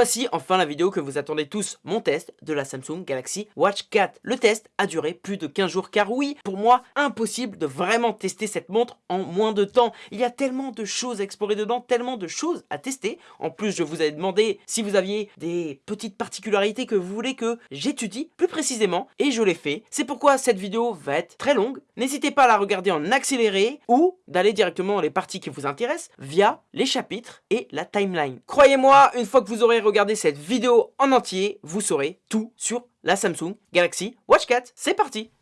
Voici enfin la vidéo que vous attendez tous, mon test de la Samsung Galaxy Watch 4. Le test a duré plus de 15 jours car oui, pour moi, impossible de vraiment tester cette montre en moins de temps. Il y a tellement de choses à explorer dedans, tellement de choses à tester. En plus, je vous avais demandé si vous aviez des petites particularités que vous voulez que j'étudie plus précisément et je l'ai fait. C'est pourquoi cette vidéo va être très longue. N'hésitez pas à la regarder en accéléré ou d'aller directement dans les parties qui vous intéressent via les chapitres et la timeline. Croyez-moi, une fois que vous aurez regardé cette vidéo en entier, vous saurez tout sur la Samsung Galaxy Watch 4. C'est parti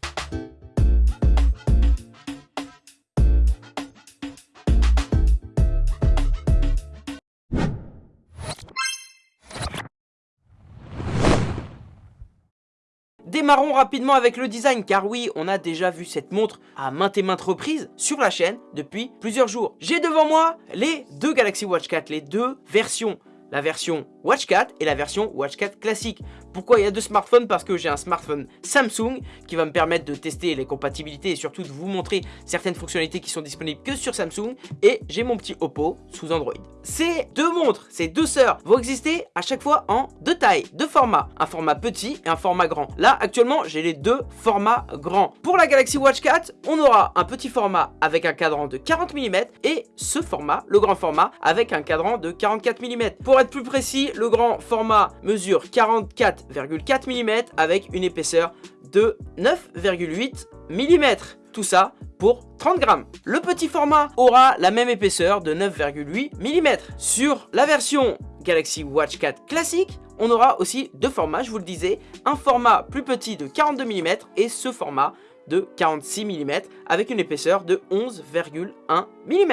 Démarrons rapidement avec le design, car oui, on a déjà vu cette montre à maintes et maintes reprises sur la chaîne depuis plusieurs jours. J'ai devant moi les deux Galaxy Watch 4, les deux versions la version Watch 4 et la version Watch 4 classique. Pourquoi il y a deux smartphones? Parce que j'ai un smartphone Samsung qui va me permettre de tester les compatibilités et surtout de vous montrer certaines fonctionnalités qui sont disponibles que sur Samsung. Et j'ai mon petit Oppo sous Android. Ces deux montres, ces deux sœurs vont exister à chaque fois en deux tailles, deux formats. Un format petit et un format grand. Là, actuellement, j'ai les deux formats grands. Pour la Galaxy Watch 4, on aura un petit format avec un cadran de 40 mm et ce format, le grand format, avec un cadran de 44 mm. Pour être plus précis, le grand format mesure 44,4 mm avec une épaisseur de 9,8 mm. Tout ça pour 30 grammes. Le petit format aura la même épaisseur de 9,8 mm. Sur la version Galaxy Watch 4 classique, on aura aussi deux formats, je vous le disais, un format plus petit de 42 mm et ce format de 46 mm avec une épaisseur de 11,1 mm.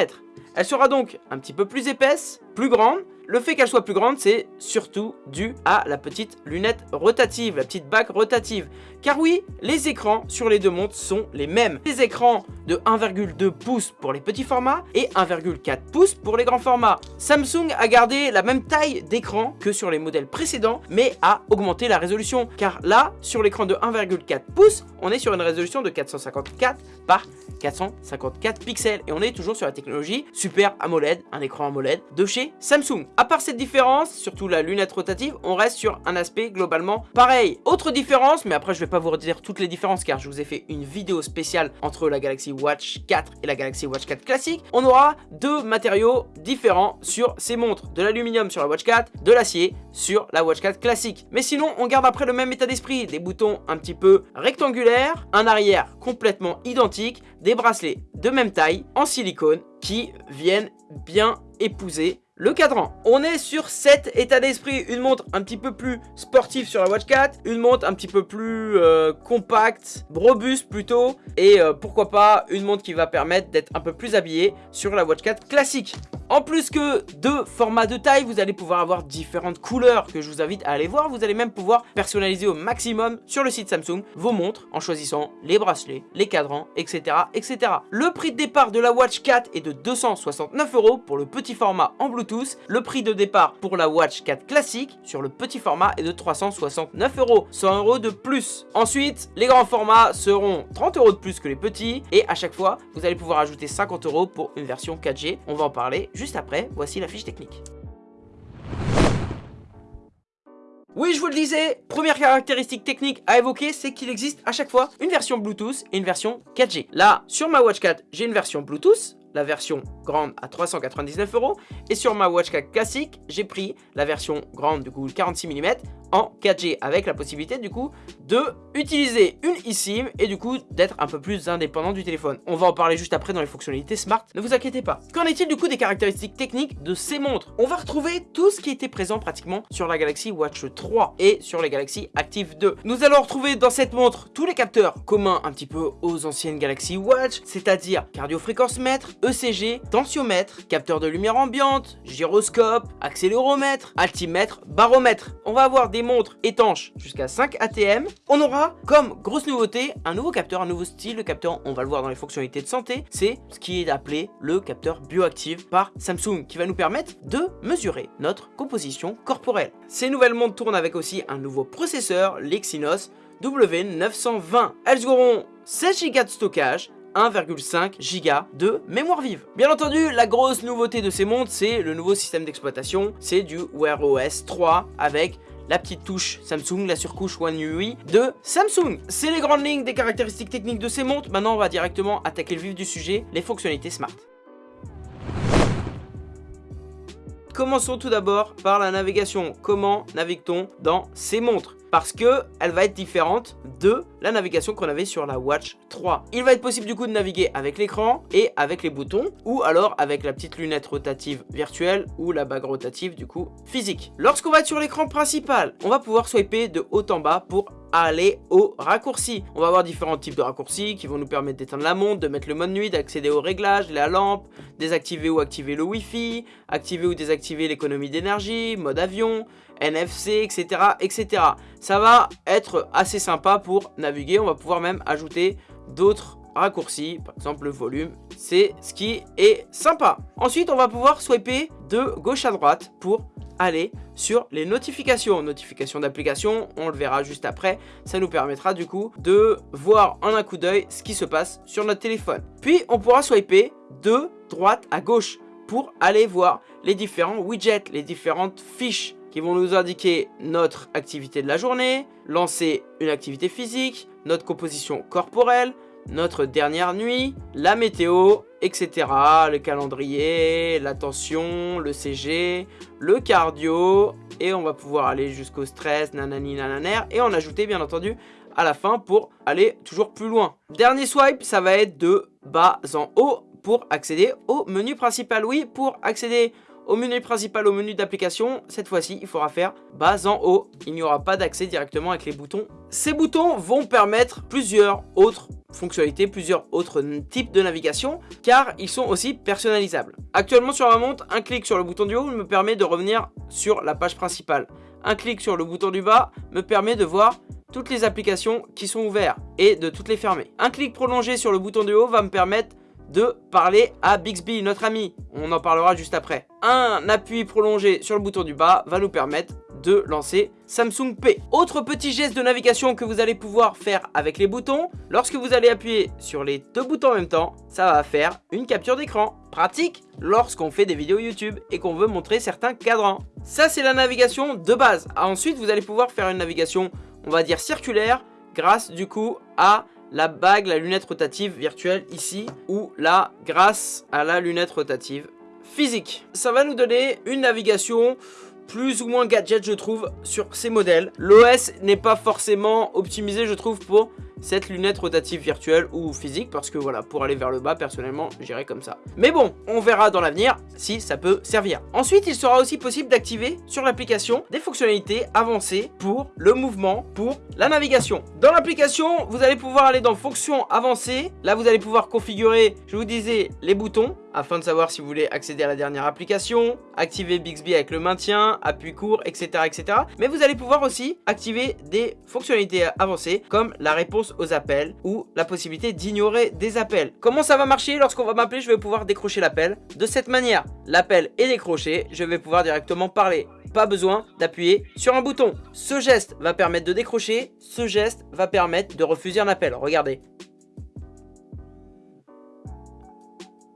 Elle sera donc un petit peu plus épaisse, plus grande, le fait qu'elle soit plus grande, c'est surtout dû à la petite lunette rotative, la petite bague rotative. Car oui, les écrans sur les deux montres sont les mêmes. Les écrans de 1,2 pouces pour les petits formats et 1,4 pouces pour les grands formats. Samsung a gardé la même taille d'écran que sur les modèles précédents, mais a augmenté la résolution. Car là, sur l'écran de 1,4 pouces, on est sur une résolution de 454 par 454 pixels. Et on est toujours sur la technologie Super AMOLED, un écran AMOLED de chez Samsung. À part cette différence, surtout la lunette rotative, on reste sur un aspect globalement pareil. Autre différence, mais après je vais pas vous redire toutes les différences car je vous ai fait une vidéo spéciale entre la Galaxy Watch 4 et la Galaxy Watch 4 classique. On aura deux matériaux différents sur ces montres. De l'aluminium sur la Watch 4, de l'acier sur la Watch 4 classique. Mais sinon, on garde après le même état d'esprit. Des boutons un petit peu rectangulaires, un arrière complètement identique, des bracelets de même taille en silicone qui viennent bien épouser le cadran. On est sur cet état d'esprit, une montre un petit peu plus sportive sur la Watch 4, une montre un petit peu plus euh, compacte, robuste plutôt, et euh, pourquoi pas une montre qui va permettre d'être un peu plus habillée sur la Watch 4 classique. En plus que deux formats de taille, vous allez pouvoir avoir différentes couleurs que je vous invite à aller voir. Vous allez même pouvoir personnaliser au maximum sur le site Samsung vos montres en choisissant les bracelets, les cadrans, etc. etc. Le prix de départ de la Watch 4 est de 269 euros pour le petit format en Bluetooth. Le prix de départ pour la Watch 4 classique sur le petit format est de 369 euros, 100 euros de plus. Ensuite, les grands formats seront 30 euros de plus que les petits et à chaque fois, vous allez pouvoir ajouter 50 euros pour une version 4G. On va en parler juste après, voici la fiche technique. Oui, je vous le disais, première caractéristique technique à évoquer, c'est qu'il existe à chaque fois une version Bluetooth et une version 4G. Là, sur ma Watch 4, j'ai une version Bluetooth, la version grande à 399 euros. Et sur ma Watch 4 classique, j'ai pris la version grande, du coup 46 mm, en 4G avec la possibilité du coup de utiliser une eSIM et du coup d'être un peu plus indépendant du téléphone. On va en parler juste après dans les fonctionnalités smart, ne vous inquiétez pas. Qu'en est-il du coup des caractéristiques techniques de ces montres? On va retrouver tout ce qui était présent pratiquement sur la Galaxy Watch 3 et sur les Galaxy Active 2. Nous allons retrouver dans cette montre tous les capteurs communs un petit peu aux anciennes Galaxy Watch, c'est-à-dire cardio-fréquence mètre, ECG, tensiomètre, capteur de lumière ambiante, gyroscope, accéléromètre, altimètre, baromètre. On va avoir des montres étanches jusqu'à 5 ATM. On aura comme grosse nouveauté un nouveau capteur, un nouveau style. Le capteur, on va le voir dans les fonctionnalités de santé, c'est ce qui est appelé le capteur bioactive par Samsung qui va nous permettre de mesurer notre composition corporelle. Ces nouvelles montres tournent avec aussi un nouveau processeur, l'Exynos W920. Elles auront 16 Go de stockage, 1,5 Go de mémoire vive. Bien entendu, la grosse nouveauté de ces montres, c'est le nouveau système d'exploitation, c'est du Wear OS 3 avec la petite touche Samsung, la surcouche One UI de Samsung. C'est les grandes lignes des caractéristiques techniques de ces montres. Maintenant, on va directement attaquer le vif du sujet, les fonctionnalités smart. Commençons tout d'abord par la navigation. Comment navigue-t-on dans ces montres? Parce que elle va être différente de la navigation qu'on avait sur la Watch 3. Il va être possible du coup de naviguer avec l'écran et avec les boutons ou alors avec la petite lunette rotative virtuelle ou la bague rotative du coup physique. Lorsqu'on va être sur l'écran principal, on va pouvoir swiper de haut en bas pour aller au raccourci. On va avoir différents types de raccourcis qui vont nous permettre d'éteindre la montre, de mettre le mode nuit, d'accéder aux réglages, la lampe, désactiver ou activer le Wi-Fi, activer ou désactiver l'économie d'énergie, mode avion, NFC, etc., etc. Ça va être assez sympa pour naviguer. On va pouvoir même ajouter d'autres raccourcis, par exemple le volume, c'est ce qui est sympa. Ensuite, on va pouvoir swiper de gauche à droite pour aller sur les notifications. Notifications d'application, on le verra juste après. Ça nous permettra du coup de voir en un coup d'œil ce qui se passe sur notre téléphone. Puis, on pourra swiper de droite à gauche pour aller voir les différents widgets, les différentes fiches qui vont nous indiquer notre activité de la journée, lancer une activité physique, notre composition corporelle, notre dernière nuit, la météo, etc. Le calendrier, l'attention, le CG, le cardio, et on va pouvoir aller jusqu'au stress, nanani nananer, et en ajouter bien entendu à la fin pour aller toujours plus loin. Dernier swipe, ça va être de bas en haut pour accéder au menu principal. Oui, pour accéder au menu principal, au menu d'application, cette fois-ci, il faudra faire bas en haut. Il n'y aura pas d'accès directement avec les boutons. Ces boutons vont permettre plusieurs autres fonctionnalités, plusieurs autres types de navigation, car ils sont aussi personnalisables. Actuellement sur ma montre, un clic sur le bouton du haut me permet de revenir sur la page principale. Un clic sur le bouton du bas me permet de voir toutes les applications qui sont ouvertes et de toutes les fermer. Un clic prolongé sur le bouton du haut va me permettre de parler à Bixby, notre ami. On en parlera juste après. Un appui prolongé sur le bouton du bas va nous permettre de lancer Samsung Pay. Autre petit geste de navigation que vous allez pouvoir faire avec les boutons, lorsque vous allez appuyer sur les deux boutons en même temps, ça va faire une capture d'écran. Pratique lorsqu'on fait des vidéos YouTube et qu'on veut montrer certains cadrans. Ça c'est la navigation de base. Ensuite vous allez pouvoir faire une navigation, on va dire circulaire, grâce du coup à la bague, la lunette rotative virtuelle ici, ou là, grâce à la lunette rotative physique. Ça va nous donner une navigation plus ou moins gadget je trouve sur ces modèles. L'OS n'est pas forcément optimisé je trouve pour cette lunette rotative virtuelle ou physique parce que voilà pour aller vers le bas personnellement j'irai comme ça. Mais bon on verra dans l'avenir si ça peut servir. Ensuite il sera aussi possible d'activer sur l'application des fonctionnalités avancées pour le mouvement, pour la navigation. Dans l'application vous allez pouvoir aller dans fonctions avancées. Là vous allez pouvoir configurer je vous disais les boutons afin de savoir si vous voulez accéder à la dernière application, activer Bixby avec le maintien, appui court, etc. etc. Mais vous allez pouvoir aussi activer des fonctionnalités avancées comme la réponse aux appels ou la possibilité d'ignorer des appels. Comment ça va marcher? Lorsqu'on va m'appeler Je vais pouvoir décrocher l'appel de cette manière. L'appel est décroché, je vais pouvoir directement parler. Pas besoin d'appuyer sur un bouton. Ce geste va permettre de décrocher, ce geste va permettre de refuser un appel. Regardez.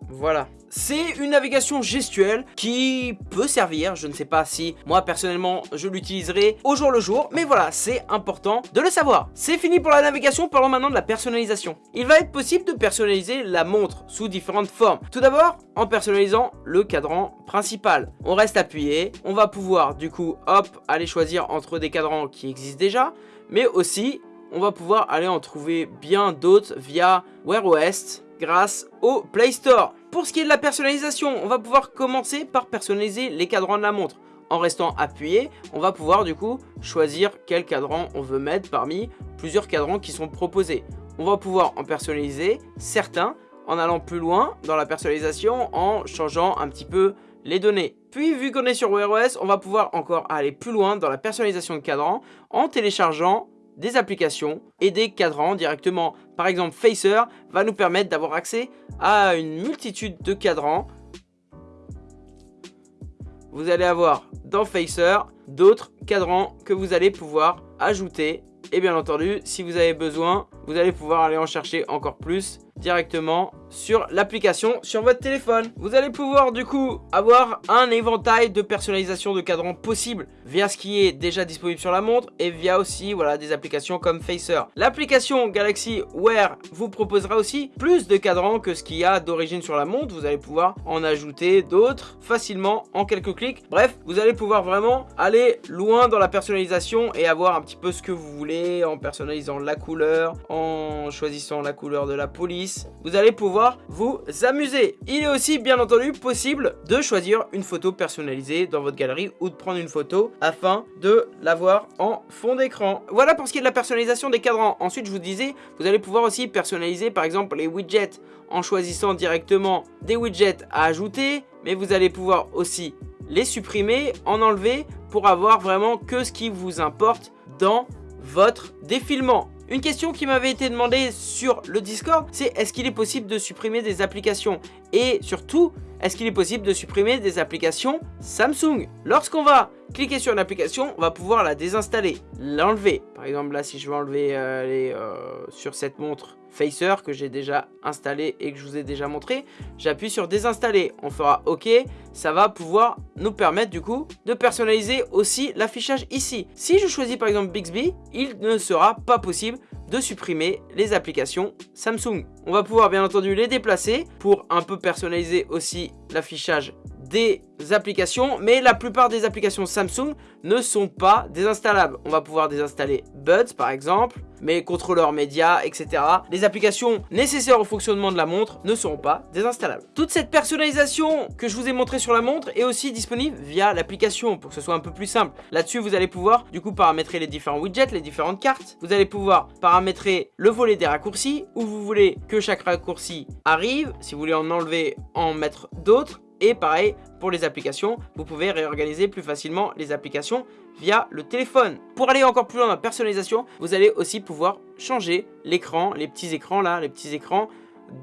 Voilà. C'est une navigation gestuelle qui peut servir, je ne sais pas si moi personnellement je l'utiliserai au jour le jour, mais voilà, c'est important de le savoir. C'est fini pour la navigation, parlons maintenant de la personnalisation. Il va être possible de personnaliser la montre sous différentes formes. Tout d'abord, en personnalisant le cadran principal. On reste appuyé, on va pouvoir du coup, hop, aller choisir entre des cadrans qui existent déjà, mais aussi on va pouvoir aller en trouver bien d'autres via Wear OS grâce au Play Store. Pour ce qui est de la personnalisation, on va pouvoir commencer par personnaliser les cadrans de la montre. En restant appuyé, on va pouvoir du coup choisir quel cadran on veut mettre parmi plusieurs cadrans qui sont proposés. On va pouvoir en personnaliser certains en allant plus loin dans la personnalisation en changeant un petit peu les données. Puis vu qu'on est sur Wear OS, on va pouvoir encore aller plus loin dans la personnalisation de cadran en téléchargeant des applications et des cadrans directement. Par exemple, Facer va nous permettre d'avoir accès à une multitude de cadrans. Vous allez avoir dans Facer d'autres cadrans que vous allez pouvoir ajouter. Et bien entendu, si vous avez besoin, vous allez pouvoir aller en chercher encore plus directement sur l'application sur votre téléphone. Vous allez pouvoir du coup avoir un éventail de personnalisation de cadran possible via ce qui est déjà disponible sur la montre et via aussi voilà des applications comme Facer. L'application Galaxy Wear vous proposera aussi plus de cadrans que ce qu'il y a d'origine sur la montre. Vous allez pouvoir en ajouter d'autres facilement en quelques clics. Bref, vous allez pouvoir vraiment aller loin dans la personnalisation et avoir un petit peu ce que vous voulez en personnalisant la couleur, en choisissant la couleur de la police. Vous allez pouvoir vous amuser. Il est aussi bien entendu possible de choisir une photo personnalisée dans votre galerie ou de prendre une photo afin de l'avoir en fond d'écran. Voilà pour ce qui est de la personnalisation des cadrans. Ensuite, je vous disais, vous allez pouvoir aussi personnaliser par exemple les widgets en choisissant directement des widgets à ajouter, mais vous allez pouvoir aussi les supprimer, en enlever pour avoir vraiment que ce qui vous importe dans votre défilement. Une question qui m'avait été demandée sur le Discord, c'est est-ce qu'il est possible de supprimer des applications? Et surtout, est-ce qu'il est possible de supprimer des applications Samsung? Lorsqu'on va cliquer sur une application, on va pouvoir la désinstaller, l'enlever. Par exemple, là, si je veux enlever euh, euh, sur cette montre Facer que j'ai déjà installé et que je vous ai déjà montré, j'appuie sur désinstaller. On fera OK, ça va pouvoir nous permettre du coup de personnaliser aussi l'affichage ici. Si je choisis par exemple Bixby, il ne sera pas possible de supprimer les applications Samsung. On va pouvoir bien entendu les déplacer pour un peu personnaliser aussi l'affichage des applications, mais la plupart des applications Samsung ne sont pas désinstallables. On va pouvoir désinstaller Buds par exemple, mais contrôleurs médias, etc. Les applications nécessaires au fonctionnement de la montre ne seront pas désinstallables. Toute cette personnalisation que je vous ai montré sur la montre est aussi disponible via l'application pour que ce soit un peu plus simple. Là-dessus, vous allez pouvoir du coup paramétrer les différents widgets, les différentes cartes. Vous allez pouvoir paramétrer le volet des raccourcis où vous voulez que chaque raccourci arrive. Si vous voulez en enlever, en mettre d'autres et pareil, pour les applications, vous pouvez réorganiser plus facilement les applications via le téléphone. Pour aller encore plus loin dans la personnalisation, vous allez aussi pouvoir changer l'écran, les petits écrans là, les petits écrans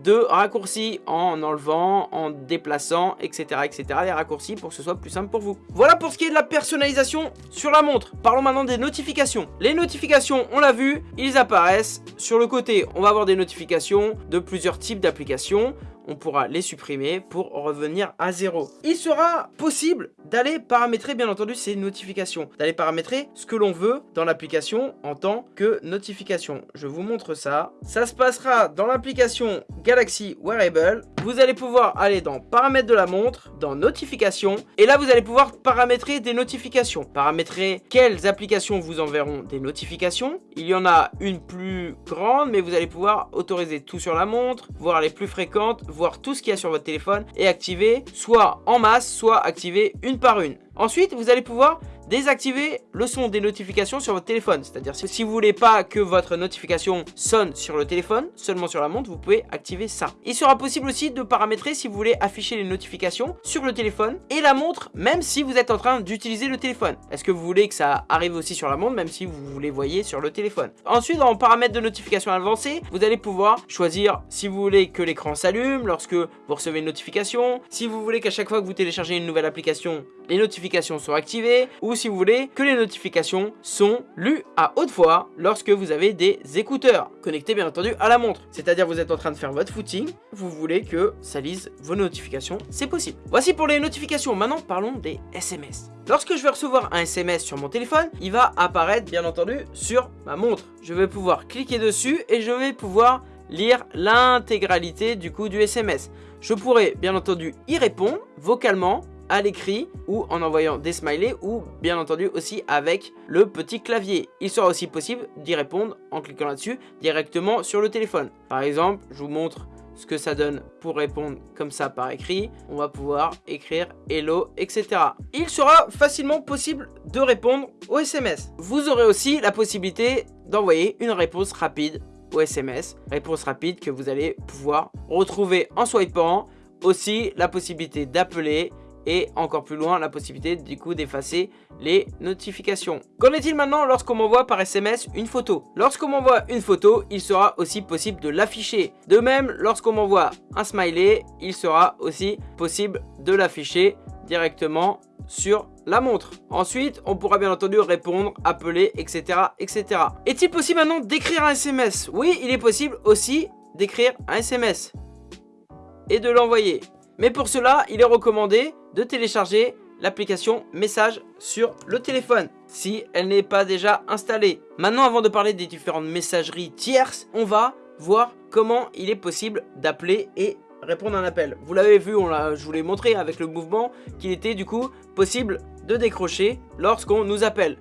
de raccourcis en enlevant, en déplaçant, etc. etc. les raccourcis pour que ce soit plus simple pour vous. Voilà pour ce qui est de la personnalisation sur la montre. Parlons maintenant des notifications. Les notifications, on l'a vu, ils apparaissent sur le côté. On va avoir des notifications de plusieurs types d'applications on pourra les supprimer pour revenir à zéro. Il sera possible d'aller paramétrer bien entendu ces notifications, d'aller paramétrer ce que l'on veut dans l'application en tant que notification. Je vous montre ça. Ça se passera dans l'application Galaxy Wearable. Vous allez pouvoir aller dans paramètres de la montre, dans notifications, et là vous allez pouvoir paramétrer des notifications. Paramétrer quelles applications vous enverront des notifications. Il y en a une plus grande, mais vous allez pouvoir autoriser tout sur la montre, voir les plus fréquentes, voir tout ce qu'il y a sur votre téléphone et activer soit en masse, soit activer une par une. Ensuite, vous allez pouvoir désactiver le son des notifications sur votre téléphone. C'est-à-dire si vous voulez pas que votre notification sonne sur le téléphone, seulement sur la montre, vous pouvez activer ça. Il sera possible aussi de paramétrer si vous voulez afficher les notifications sur le téléphone et la montre, même si vous êtes en train d'utiliser le téléphone. Est-ce que vous voulez que ça arrive aussi sur la montre, même si vous les voyez sur le téléphone? Ensuite, dans paramètres de notification avancée, vous allez pouvoir choisir si vous voulez que l'écran s'allume lorsque vous recevez une notification, si vous voulez qu'à chaque fois que vous téléchargez une nouvelle application, les notifications sont activées, ou si vous voulez que les notifications sont lues à haute voix lorsque vous avez des écouteurs connectés bien entendu à la montre. C'est-à-dire vous êtes en train de faire votre footing, vous voulez que ça lise vos notifications, c'est possible. Voici pour les notifications, maintenant parlons des SMS. Lorsque je vais recevoir un SMS sur mon téléphone, il va apparaître bien entendu sur ma montre. Je vais pouvoir cliquer dessus et je vais pouvoir lire l'intégralité du coup du SMS. Je pourrais bien entendu y répondre vocalement à l'écrit ou en envoyant des smileys ou bien entendu aussi avec le petit clavier. Il sera aussi possible d'y répondre en cliquant là-dessus directement sur le téléphone. Par exemple, je vous montre ce que ça donne pour répondre comme ça par écrit. On va pouvoir écrire hello, etc. Il sera facilement possible de répondre au SMS. Vous aurez aussi la possibilité d'envoyer une réponse rapide au SMS. Réponse rapide que vous allez pouvoir retrouver en swipant. Aussi la possibilité d'appeler et encore plus loin la possibilité du coup d'effacer les notifications. Qu'en est-il maintenant lorsqu'on m'envoie par SMS une photo? Lorsqu'on m'envoie une photo, il sera aussi possible de l'afficher. De même, lorsqu'on m'envoie un smiley, il sera aussi possible de l'afficher directement sur la montre. Ensuite, on pourra bien entendu répondre, appeler, etc. etc. Est-il possible maintenant d'écrire un SMS Oui, il est possible aussi d'écrire un SMS et de l'envoyer. Mais pour cela, il est recommandé de télécharger l'application message sur le téléphone si elle n'est pas déjà installée. Maintenant, avant de parler des différentes messageries tierces, on va voir comment il est possible d'appeler et répondre à un appel. Vous l'avez vu, on je vous l'ai montré avec le mouvement qu'il était du coup possible de décrocher lorsqu'on nous appelle.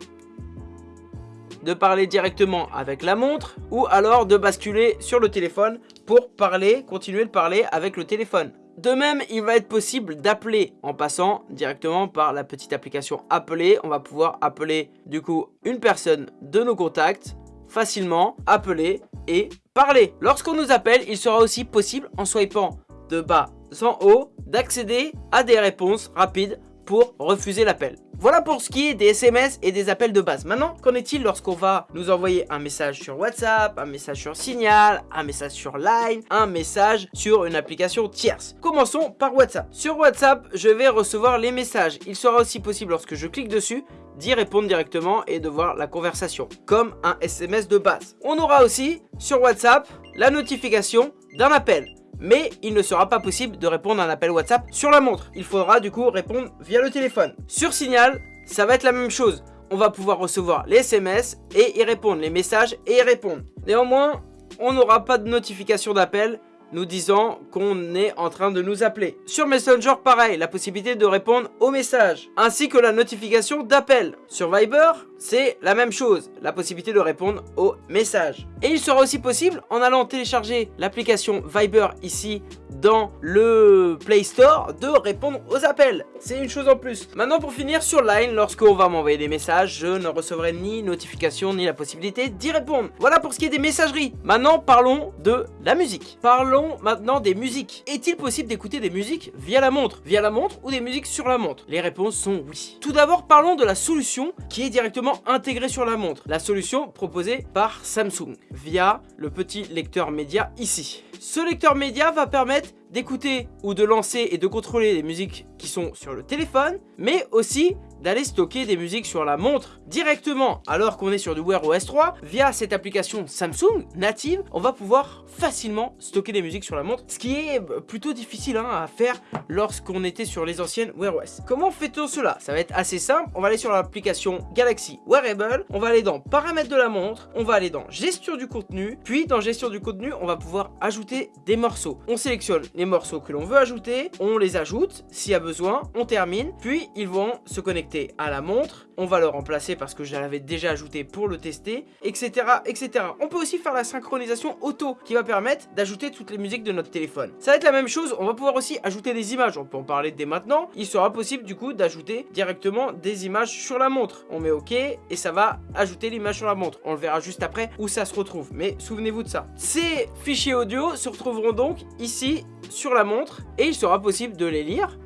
De parler directement avec la montre ou alors de basculer sur le téléphone pour parler, continuer de parler avec le téléphone. De même, il va être possible d'appeler en passant directement par la petite application Appeler. On va pouvoir appeler du coup une personne de nos contacts facilement, appeler et parler. Lorsqu'on nous appelle, il sera aussi possible en swipant de bas en haut d'accéder à des réponses rapides pour refuser l'appel. Voilà pour ce qui est des SMS et des appels de base. Maintenant, qu'en est-il lorsqu'on va nous envoyer un message sur WhatsApp, un message sur Signal, un message sur Line, un message sur une application tierce? Commençons par WhatsApp. Sur WhatsApp, je vais recevoir les messages. Il sera aussi possible lorsque je clique dessus d'y répondre directement et de voir la conversation, comme un SMS de base. On aura aussi sur WhatsApp la notification d'un appel mais il ne sera pas possible de répondre à un appel WhatsApp sur la montre. Il faudra du coup répondre via le téléphone. Sur Signal, ça va être la même chose. On va pouvoir recevoir les SMS et y répondre, les messages et y répondre. Néanmoins, on n'aura pas de notification d'appel nous disant qu'on est en train de nous appeler. Sur Messenger, pareil, la possibilité de répondre aux messages, ainsi que la notification d'appel. Sur Viber, c'est la même chose, la possibilité de répondre aux messages. Et il sera aussi possible, en allant télécharger l'application Viber ici dans le Play Store, de répondre aux appels. C'est une chose en plus. Maintenant pour finir, sur Line, lorsqu'on va m'envoyer des messages, je ne recevrai ni notification ni la possibilité d'y répondre. Voilà pour ce qui est des messageries. Maintenant parlons de la musique. Parlons maintenant des musiques. Est-il possible d'écouter des musiques via la montre? Via la montre ou des musiques sur la montre? Les réponses sont oui. Tout d'abord parlons de la solution qui est directement intégré sur la montre. La solution proposée par Samsung via le petit lecteur média ici. Ce lecteur média va permettre d'écouter ou de lancer et de contrôler les musiques qui sont sur le téléphone, mais aussi d'aller stocker des musiques sur la montre directement. Alors qu'on est sur du Wear OS 3 via cette application Samsung native on va pouvoir facilement stocker des musiques sur la montre ce qui est plutôt difficile hein, à faire lorsqu'on était sur les anciennes Wear OS comment fait-on cela? Ça va être assez simple. On va aller sur l'application Galaxy Wearable on va aller dans paramètres de la montre on va aller dans gestion du contenu puis dans gestion du contenu on va pouvoir ajouter des morceaux. On sélectionne les morceaux que l'on veut ajouter on les ajoute s'il y a besoin on termine puis ils vont se connecter à la montre, on va le remplacer parce que je l'avais déjà ajouté pour le tester, etc. etc. On peut aussi faire la synchronisation auto qui va permettre d'ajouter toutes les musiques de notre téléphone. Ça va être la même chose, on va pouvoir aussi ajouter des images, on peut en parler dès maintenant. Il sera possible du coup d'ajouter directement des images sur la montre. On met OK et ça va ajouter l'image sur la montre. On le verra juste après où ça se retrouve, mais souvenez-vous de ça. Ces fichiers audio se retrouveront donc ici sur la montre et il sera possible de les lire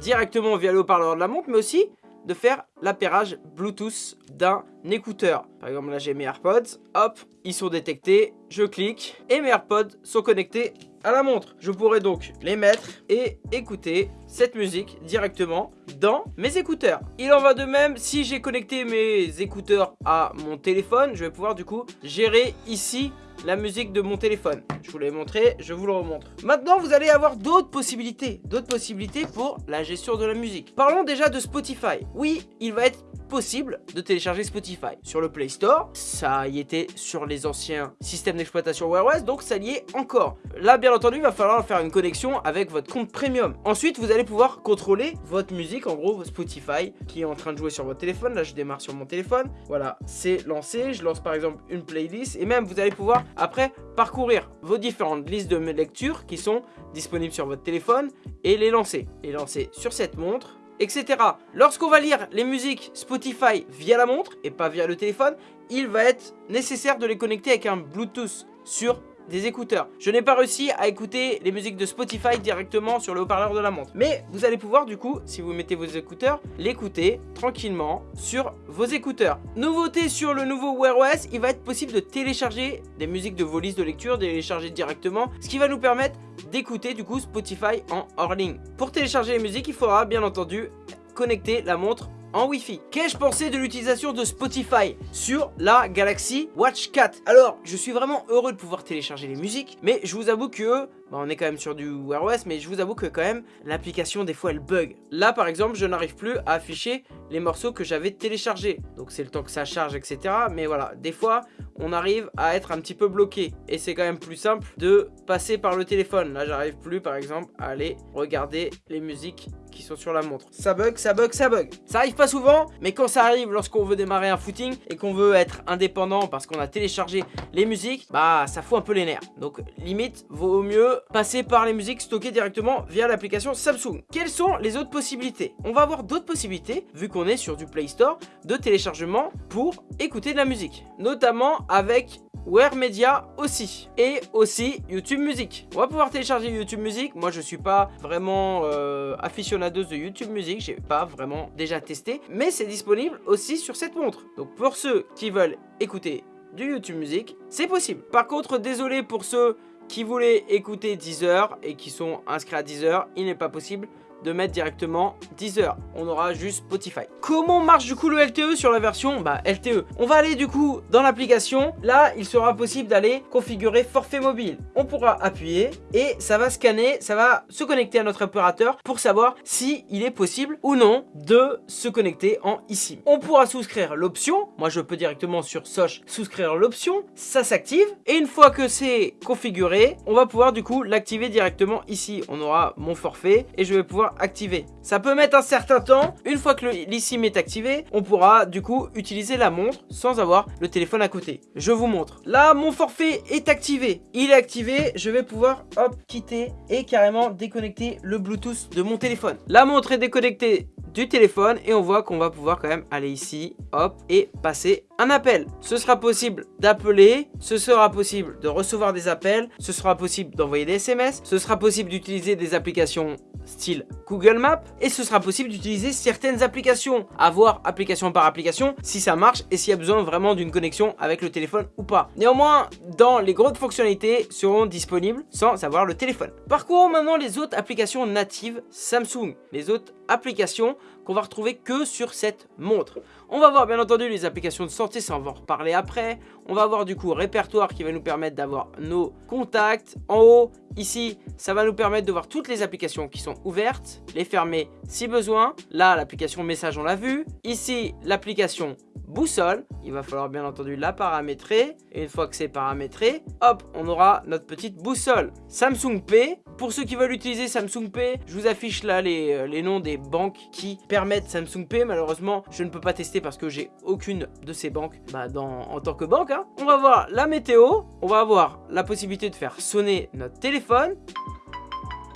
directement via le haut-parleur de la montre, mais aussi de faire l'appairage Bluetooth d'un écouteur. Par exemple, là j'ai mes AirPods, hop, ils sont détectés, je clique et mes AirPods sont connectés à la montre. Je pourrais donc les mettre et écouter cette musique directement dans mes écouteurs. Il en va de même si j'ai connecté mes écouteurs à mon téléphone, je vais pouvoir du coup gérer ici la musique de mon téléphone. Je vous l'ai montré, je vous le remontre. Maintenant, vous allez avoir d'autres possibilités, d'autres possibilités pour la gestion de la musique. Parlons déjà de Spotify. Oui, il va être possible de télécharger Spotify sur le Play Store. Ça y était sur les anciens systèmes d'exploitation Wear OS, donc ça y est encore. Là, bien entendu, il va falloir faire une connexion avec votre compte premium. Ensuite, vous allez pouvoir contrôler votre musique, en gros Spotify, qui est en train de jouer sur votre téléphone. Là, je démarre sur mon téléphone. Voilà, c'est lancé. Je lance par exemple une playlist et même vous allez pouvoir après parcourir vos différentes listes de lecture qui sont disponibles sur votre téléphone et les lancer. Les lancer sur cette montre etc. Lorsqu'on va lire les musiques Spotify via la montre et pas via le téléphone, il va être nécessaire de les connecter avec un Bluetooth sur des écouteurs. Je n'ai pas réussi à écouter les musiques de Spotify directement sur le haut-parleur de la montre. Mais vous allez pouvoir du coup, si vous mettez vos écouteurs, l'écouter tranquillement sur vos écouteurs. Nouveauté sur le nouveau Wear OS, il va être possible de télécharger des musiques de vos listes de lecture, de télécharger directement, ce qui va nous permettre d'écouter du coup Spotify en hors ligne. Pour télécharger les musiques, il faudra bien entendu connecter la montre en Wi-Fi. Qu'ai-je pensé de l'utilisation de Spotify sur la Galaxy Watch 4 Alors, je suis vraiment heureux de pouvoir télécharger les musiques, mais je vous avoue que bah, on est quand même sur du Wear OS, mais je vous avoue que quand même, l'application des fois elle bug. Là par exemple, je n'arrive plus à afficher les morceaux que j'avais téléchargés. Donc c'est le temps que ça charge, etc. Mais voilà, des fois, on arrive à être un petit peu bloqué. Et c'est quand même plus simple de passer par le téléphone. Là, j'arrive plus par exemple à aller regarder les musiques qui sont sur la montre. Ça bug, ça bug, ça bug. Ça arrive pas souvent, mais quand ça arrive lorsqu'on veut démarrer un footing et qu'on veut être indépendant parce qu'on a téléchargé les musiques, bah ça fout un peu les nerfs. Donc limite, vaut mieux passer par les musiques stockées directement via l'application Samsung. Quelles sont les autres possibilités? On va avoir d'autres possibilités, vu qu'on est sur du Play Store, de téléchargement pour écouter de la musique. Notamment avec Wear Media aussi. Et aussi YouTube Music. On va pouvoir télécharger YouTube Music. Moi, je suis pas vraiment euh, de YouTube Music. J'ai pas vraiment déjà testé. Mais c'est disponible aussi sur cette montre. Donc, pour ceux qui veulent écouter du YouTube Music, c'est possible. Par contre, désolé pour ceux qui voulaient écouter Deezer et qui sont inscrits à Deezer, il n'est pas possible de mettre directement Deezer. On aura juste Spotify. Comment marche du coup le LTE sur la version? Bah, LTE On va aller du coup dans l'application. Là, il sera possible d'aller configurer forfait mobile. On pourra appuyer et ça va scanner, ça va se connecter à notre opérateur pour savoir si il est possible ou non de se connecter en ici. On pourra souscrire l'option. Moi, je peux directement sur Soch souscrire l'option. Ça s'active et une fois que c'est configuré, on va pouvoir du coup l'activer directement ici. On aura mon forfait et je vais pouvoir activer. Ça peut mettre un certain temps. Une fois que l'eSIM est activé, on pourra du coup utiliser la montre sans avoir le téléphone à côté. Je vous montre. Là, mon forfait est activé. Il est activé. Je vais pouvoir hop quitter et carrément déconnecter le Bluetooth de mon téléphone. La montre est déconnectée du téléphone et on voit qu'on va pouvoir quand même aller ici, hop, et passer un appel. Ce sera possible d'appeler, ce sera possible de recevoir des appels, ce sera possible d'envoyer des SMS, ce sera possible d'utiliser des applications style Google Maps et ce sera possible d'utiliser certaines applications, à voir application par application si ça marche et s'il y a besoin vraiment d'une connexion avec le téléphone ou pas. Néanmoins, dans les grosses fonctionnalités seront disponibles sans avoir le téléphone. Parcourons maintenant les autres applications natives Samsung, les autres applications qu'on va retrouver que sur cette montre. On va voir bien entendu les applications de santé, ça on va en reparler après. On va avoir du coup répertoire qui va nous permettre d'avoir nos contacts. En haut, ici, ça va nous permettre de voir toutes les applications qui sont ouvertes, les fermer si besoin. Là, l'application message, on l'a vu. Ici, l'application boussole. Il va falloir bien entendu la paramétrer. Une fois que c'est paramétré, hop, on aura notre petite boussole. Samsung Pay. Pour ceux qui veulent utiliser Samsung Pay, je vous affiche là les, euh, les noms des banques qui permettent Samsung Pay. Malheureusement, je ne peux pas tester parce que j'ai aucune de ces banques bah, en tant que banque. Hein. On va voir la météo. On va avoir la possibilité de faire sonner notre téléphone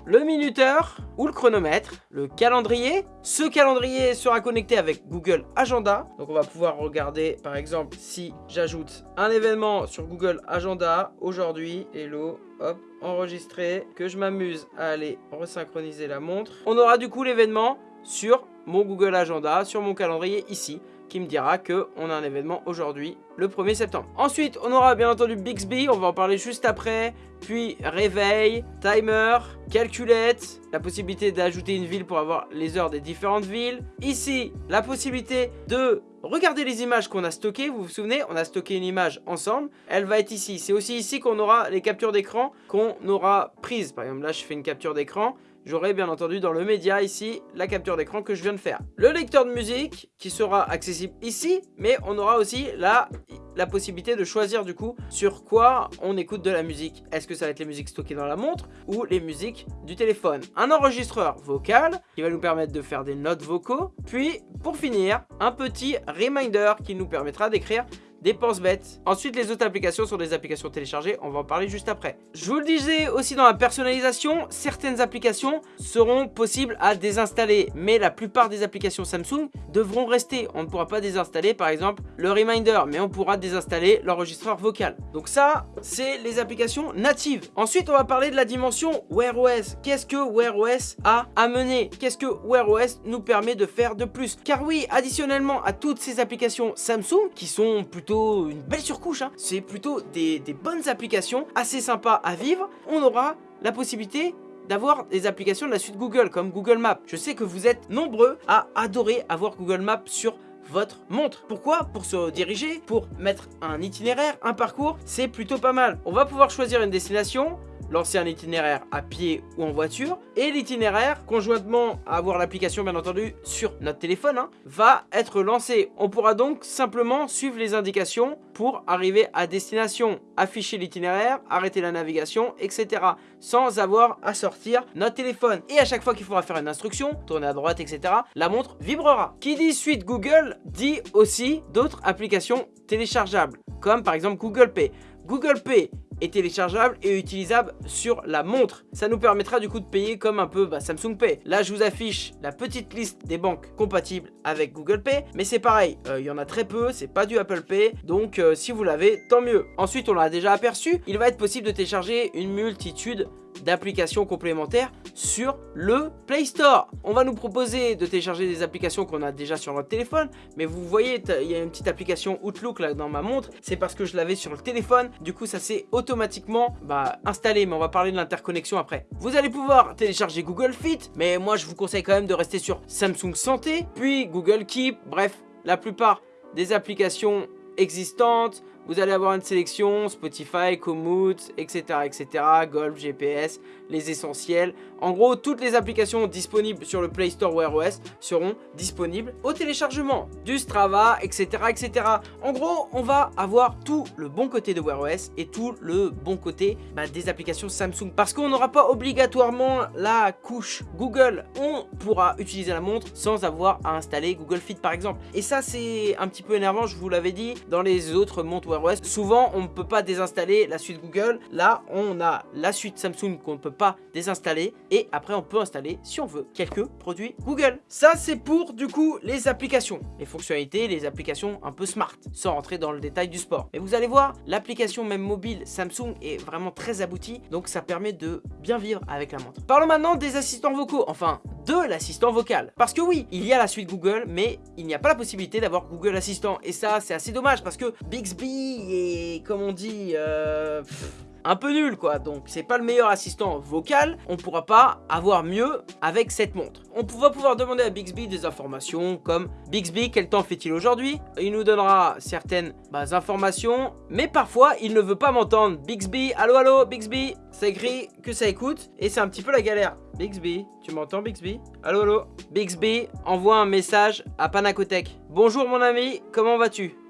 le minuteur ou le chronomètre, le calendrier. Ce calendrier sera connecté avec Google Agenda. Donc on va pouvoir regarder par exemple si j'ajoute un événement sur Google Agenda aujourd'hui, hello, hop, enregistrer, que je m'amuse à aller resynchroniser la montre. On aura du coup l'événement sur mon Google Agenda, sur mon calendrier ici qui me dira que on a un événement aujourd'hui, le 1er septembre. Ensuite, on aura bien entendu Bixby, on va en parler juste après, puis réveil, timer, calculette, la possibilité d'ajouter une ville pour avoir les heures des différentes villes. Ici, la possibilité de regarder les images qu'on a stockées, vous vous souvenez, on a stocké une image ensemble, elle va être ici. C'est aussi ici qu'on aura les captures d'écran qu'on aura prises. Par exemple, là, je fais une capture d'écran, j'aurai bien entendu dans le média ici la capture d'écran que je viens de faire. Le lecteur de musique qui sera accessible ici, mais on aura aussi la, la possibilité de choisir du coup sur quoi on écoute de la musique. Est-ce que ça va être les musiques stockées dans la montre ou les musiques du téléphone Un enregistreur vocal qui va nous permettre de faire des notes vocaux. Puis pour finir, un petit reminder qui nous permettra d'écrire dépenses bêtes. Ensuite, les autres applications sont des applications téléchargées, on va en parler juste après. Je vous le disais aussi dans la personnalisation, certaines applications seront possibles à désinstaller, mais la plupart des applications Samsung devront rester. On ne pourra pas désinstaller par exemple le Reminder, mais on pourra désinstaller l'enregistreur vocal. Donc ça, c'est les applications natives. Ensuite, on va parler de la dimension Wear OS. Qu'est-ce que Wear OS a amené? Qu'est-ce que Wear OS nous permet de faire de plus? Car oui, additionnellement à toutes ces applications Samsung, qui sont plutôt une belle surcouche, hein. c'est plutôt des, bonnes applications, assez sympas à vivre. On aura la possibilité d'avoir des applications de la suite Google, comme Google Maps. Je sais que vous êtes nombreux à adorer avoir Google Maps sur votre montre. Pourquoi? Pour se diriger, pour mettre un itinéraire, un parcours, c'est plutôt pas mal. On va pouvoir choisir une destination, lancer un itinéraire à pied ou en voiture. Et l'itinéraire, conjointement à avoir l'application bien entendu sur notre téléphone, hein, va être lancé. On pourra donc simplement suivre les indications pour arriver à destination, afficher l'itinéraire, arrêter la navigation, etc. Sans avoir à sortir notre téléphone. Et à chaque fois qu'il faudra faire une instruction, tourner à droite, etc., la montre vibrera. Qui dit suite Google dit aussi d'autres applications téléchargeables, comme par exemple Google Pay. Google Pay est téléchargeable et utilisable sur la montre. Ça nous permettra du coup de payer comme un peu bah, Samsung Pay. Là, je vous affiche la petite liste des banques compatibles avec Google Pay, mais c'est pareil, euh, il y en a très peu, c'est pas du Apple Pay, donc euh, si vous l'avez, tant mieux. Ensuite, on l'a déjà aperçu, il va être possible de télécharger une multitude d'applications complémentaires sur le Play Store. On va nous proposer de télécharger des applications qu'on a déjà sur notre téléphone, mais vous voyez, il y a une petite application Outlook là dans ma montre, c'est parce que je l'avais sur le téléphone, du coup ça s'est automatiquement bah, installé, mais on va parler de l'interconnexion après. Vous allez pouvoir télécharger Google Fit, mais moi je vous conseille quand même de rester sur Samsung Santé, puis Google Keep, bref, la plupart des applications existantes, vous allez avoir une sélection, Spotify, Komoot, etc, etc, Golf, GPS, les essentiels. En gros, toutes les applications disponibles sur le Play Store Wear OS seront disponibles au téléchargement. Du Strava, etc, etc. En gros, on va avoir tout le bon côté de Wear OS et tout le bon côté bah, des applications Samsung. Parce qu'on n'aura pas obligatoirement la couche Google. On pourra utiliser la montre sans avoir à installer Google Fit par exemple. Et ça, c'est un petit peu énervant, je vous l'avais dit, dans les autres montres Souvent, on ne peut pas désinstaller la suite Google. Là, on a la suite Samsung qu'on ne peut pas désinstaller. Et après, on peut installer, si on veut, quelques produits Google. Ça, c'est pour, du coup, les applications. Les fonctionnalités, les applications un peu smart, sans rentrer dans le détail du sport. Et vous allez voir, l'application même mobile Samsung est vraiment très aboutie. Donc, ça permet de bien vivre avec la montre. Parlons maintenant des assistants vocaux. Enfin, de l'assistant vocal. Parce que oui, il y a la suite Google, mais il n'y a pas la possibilité d'avoir Google Assistant. Et ça, c'est assez dommage parce que Bixby est, comme on dit, euh, un peu nul quoi, donc c'est pas le meilleur assistant vocal, on pourra pas avoir mieux avec cette montre. On va pouvoir demander à Bixby des informations comme Bixby, quel temps fait-il aujourd'hui? Il nous donnera certaines bah, informations, mais parfois il ne veut pas m'entendre. Bixby, allô allô, Bixby, ça écrit que ça écoute et c'est un petit peu la galère. Bixby, tu m'entends Bixby? Allô allô? Bixby, envoie un message à Panacotech. Bonjour mon ami, comment vas-tu?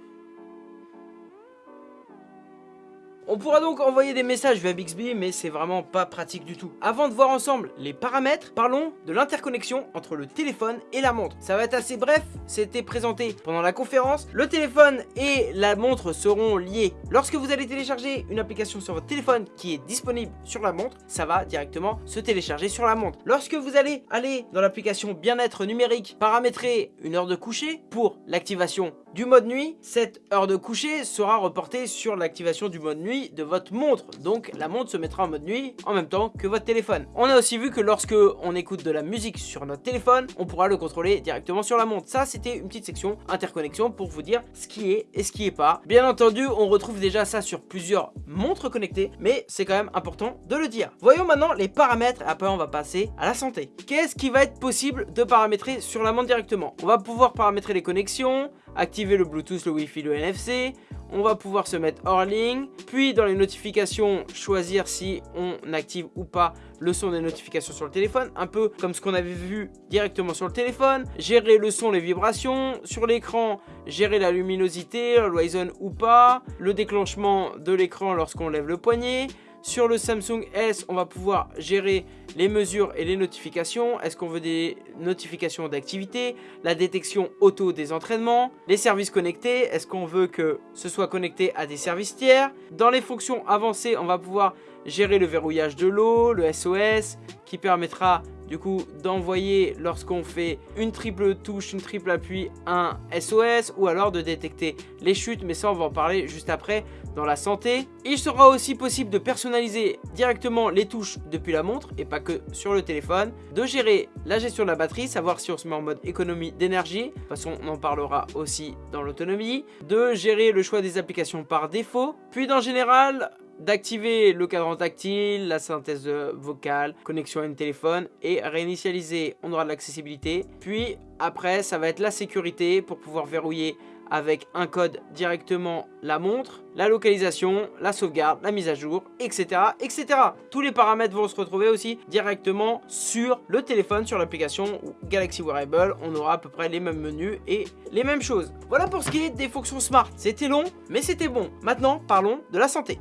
On pourra donc envoyer des messages via Bixby, mais c'est vraiment pas pratique du tout. Avant de voir ensemble les paramètres, parlons de l'interconnexion entre le téléphone et la montre. Ça va être assez bref, c'était présenté pendant la conférence. Le téléphone et la montre seront liés. Lorsque vous allez télécharger une application sur votre téléphone qui est disponible sur la montre, ça va directement se télécharger sur la montre. Lorsque vous allez aller dans l'application bien-être numérique, paramétrer une heure de coucher pour l'activation du mode nuit, cette heure de coucher sera reportée sur l'activation du mode nuit de votre montre. Donc la montre se mettra en mode nuit en même temps que votre téléphone. On a aussi vu que lorsque on écoute de la musique sur notre téléphone, on pourra le contrôler directement sur la montre. Ça, c'était une petite section interconnexion pour vous dire ce qui est et ce qui est pas. Bien entendu, on retrouve déjà ça sur plusieurs montres connectées, mais c'est quand même important de le dire. Voyons maintenant les paramètres, après on va passer à la santé. Qu'est-ce qui va être possible de paramétrer sur la montre directement? On va pouvoir paramétrer les connexions, activer le Bluetooth, le Wi-Fi, le NFC. On va pouvoir se mettre hors ligne. Puis dans les notifications, choisir si on active ou pas le son des notifications sur le téléphone. Un peu comme ce qu'on avait vu directement sur le téléphone. Gérer le son, les vibrations. Sur l'écran, gérer la luminosité, l'horizon ou pas. Le déclenchement de l'écran lorsqu'on lève le poignet. Sur le Samsung S, on va pouvoir gérer les mesures et les notifications. Est-ce qu'on veut des notifications d'activité La détection auto des entraînements Les services connectés, est-ce qu'on veut que ce soit connecté à des services tiers? Dans les fonctions avancées, on va pouvoir gérer le verrouillage de l'eau, le SOS, qui permettra du coup d'envoyer lorsqu'on fait une triple touche, une triple appui, un SOS ou alors de détecter les chutes mais ça on va en parler juste après dans la santé. Il sera aussi possible de personnaliser directement les touches depuis la montre et pas que sur le téléphone, de gérer la gestion de la batterie, savoir si on se met en mode économie d'énergie, de toute façon on en parlera aussi dans l'autonomie, de gérer le choix des applications par défaut, puis dans général d'activer le cadran tactile, la synthèse vocale, connexion à un téléphone et réinitialiser. On aura de l'accessibilité. Puis après, ça va être la sécurité pour pouvoir verrouiller avec un code directement la montre, la localisation, la sauvegarde, la mise à jour, etc. etc. Tous les paramètres vont se retrouver aussi directement sur le téléphone, sur l'application Galaxy Wearable. On aura à peu près les mêmes menus et les mêmes choses. Voilà pour ce qui est des fonctions smart. C'était long, mais c'était bon. Maintenant, parlons de la santé.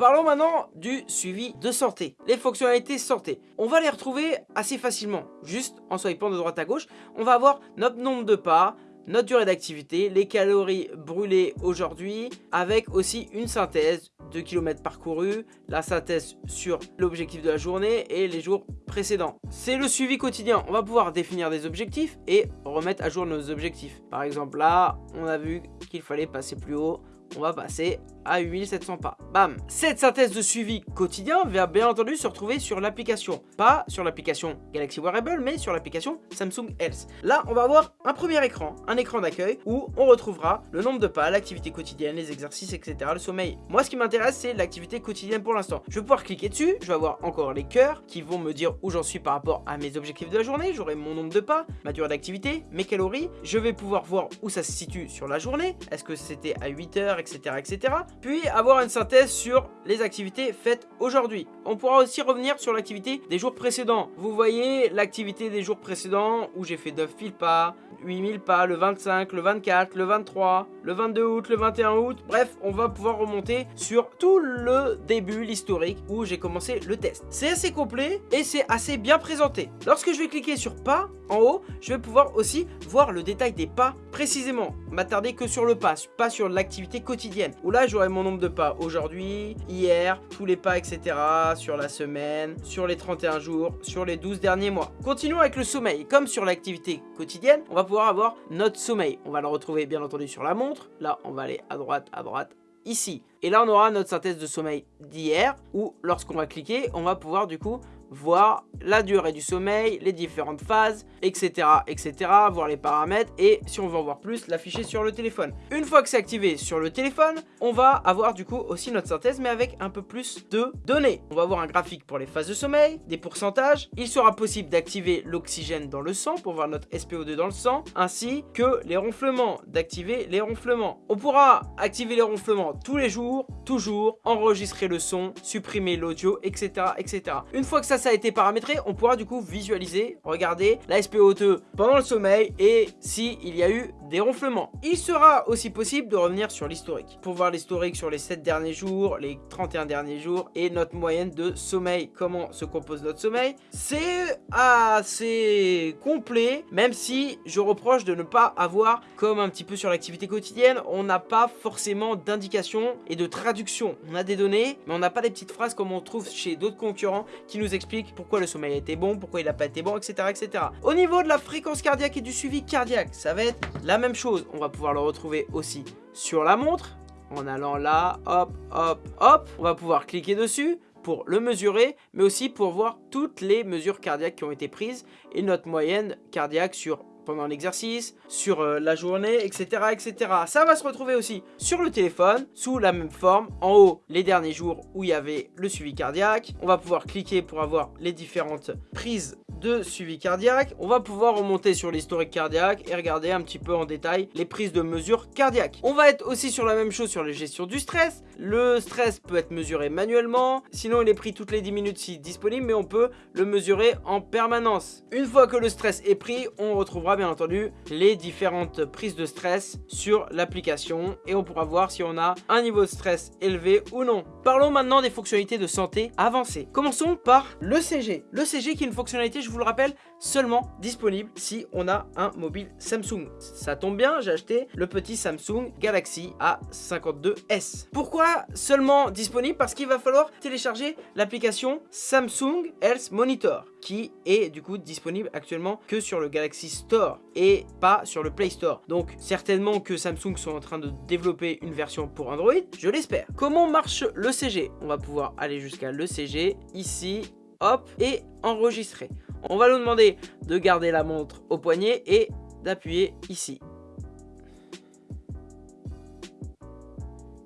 Parlons maintenant du suivi de santé, les fonctionnalités santé. On va les retrouver assez facilement, juste en swipant de droite à gauche. On va avoir notre nombre de pas, notre durée d'activité, les calories brûlées aujourd'hui, avec aussi une synthèse de kilomètres parcourus, la synthèse sur l'objectif de la journée et les jours précédents. C'est le suivi quotidien, on va pouvoir définir des objectifs et remettre à jour nos objectifs. Par exemple là, on a vu qu'il fallait passer plus haut, on va passer à 8700 pas. Bam Cette synthèse de suivi quotidien va bien entendu se retrouver sur l'application. Pas sur l'application Galaxy Wearable, mais sur l'application Samsung Health. Là, on va avoir un premier écran, un écran d'accueil, où on retrouvera le nombre de pas, l'activité quotidienne, les exercices, etc., le sommeil. Moi, ce qui m'intéresse, c'est l'activité quotidienne pour l'instant. Je vais pouvoir cliquer dessus, je vais avoir encore les cœurs qui vont me dire où j'en suis par rapport à mes objectifs de la journée. J'aurai mon nombre de pas, ma durée d'activité, mes calories. Je vais pouvoir voir où ça se situe sur la journée. Est-ce que c'était à 8 heures, etc., etc puis avoir une synthèse sur les activités faites aujourd'hui. On pourra aussi revenir sur l'activité des jours précédents. Vous voyez l'activité des jours précédents où j'ai fait 9000 pas, 8000 pas, le 25, le 24, le 23, le 22 août, le 21 août. Bref, on va pouvoir remonter sur tout le début, l'historique, où j'ai commencé le test. C'est assez complet et c'est assez bien présenté. Lorsque je vais cliquer sur pas, en haut, je vais pouvoir aussi voir le détail des pas précisément. M'attarder que sur le pas, pas sur l'activité quotidienne. Où là, j'aurai mon nombre de pas aujourd'hui, hier, tous les pas, etc. Sur la semaine, sur les 31 jours, sur les 12 derniers mois. Continuons avec le sommeil. Comme sur l'activité quotidienne, on va pouvoir avoir notre sommeil. On va le retrouver bien entendu sur la montre. Là, on va aller à droite, à droite, ici. Et là, on aura notre synthèse de sommeil d'hier, où lorsqu'on va cliquer, on va pouvoir du coup voir la durée du sommeil, les différentes phases, etc. etc. voir les paramètres et si on veut en voir plus, l'afficher sur le téléphone. Une fois que c'est activé sur le téléphone, on va avoir du coup aussi notre synthèse mais avec un peu plus de données. On va avoir un graphique pour les phases de sommeil, des pourcentages. Il sera possible d'activer l'oxygène dans le sang pour voir notre SPO2 dans le sang, ainsi que les ronflements, d'activer les ronflements. On pourra activer les ronflements tous les jours, toujours, enregistrer le son, supprimer l'audio, etc., etc. Une fois que ça ça a été paramétré, on pourra du coup visualiser, regarder la SPO2 pendant le sommeil et si il y a eu des ronflements. Il sera aussi possible de revenir sur l'historique pour voir l'historique sur les 7 derniers jours, les 31 derniers jours et notre moyenne de sommeil, comment se compose notre sommeil. C'est assez complet, même si je reproche de ne pas avoir, comme un petit peu sur l'activité quotidienne, on n'a pas forcément d'indication et de traduction. On a des données, mais on n'a pas des petites phrases comme on trouve chez d'autres concurrents qui nous expliquent pourquoi le sommeil a été bon, pourquoi il n'a pas été bon, etc., etc. Au niveau de la fréquence cardiaque et du suivi cardiaque, ça va être la même chose. On va pouvoir le retrouver aussi sur la montre, en allant là, hop, hop, hop. On va pouvoir cliquer dessus pour le mesurer, mais aussi pour voir toutes les mesures cardiaques qui ont été prises et notre moyenne cardiaque sur pendant l'exercice, sur euh, la journée, etc., etc. Ça va se retrouver aussi sur le téléphone, sous la même forme. En haut, les derniers jours où il y avait le suivi cardiaque. On va pouvoir cliquer pour avoir les différentes prises de suivi cardiaque. On va pouvoir remonter sur l'historique cardiaque et regarder un petit peu en détail les prises de mesures cardiaques. On va être aussi sur la même chose sur la gestion du stress. Le stress peut être mesuré manuellement, sinon il est pris toutes les 10 minutes si disponible, mais on peut le mesurer en permanence. Une fois que le stress est pris, on retrouvera bien entendu les différentes prises de stress sur l'application et on pourra voir si on a un niveau de stress élevé ou non. Parlons maintenant des fonctionnalités de santé avancées. Commençons par le CG. Le CG qui est une fonctionnalité, je vous le rappelle, seulement disponible si on a un mobile Samsung. Ça tombe bien, j'ai acheté le petit Samsung Galaxy A52s. Pourquoi seulement disponible? Parce qu'il va falloir télécharger l'application Samsung Health Monitor qui est du coup disponible actuellement que sur le Galaxy Store et pas sur le Play Store. Donc certainement que Samsung sont en train de développer une version pour Android, je l'espère. Comment marche le CG On va pouvoir aller jusqu'à le CG ici, hop, et enregistrer. On va nous demander de garder la montre au poignet et d'appuyer ici.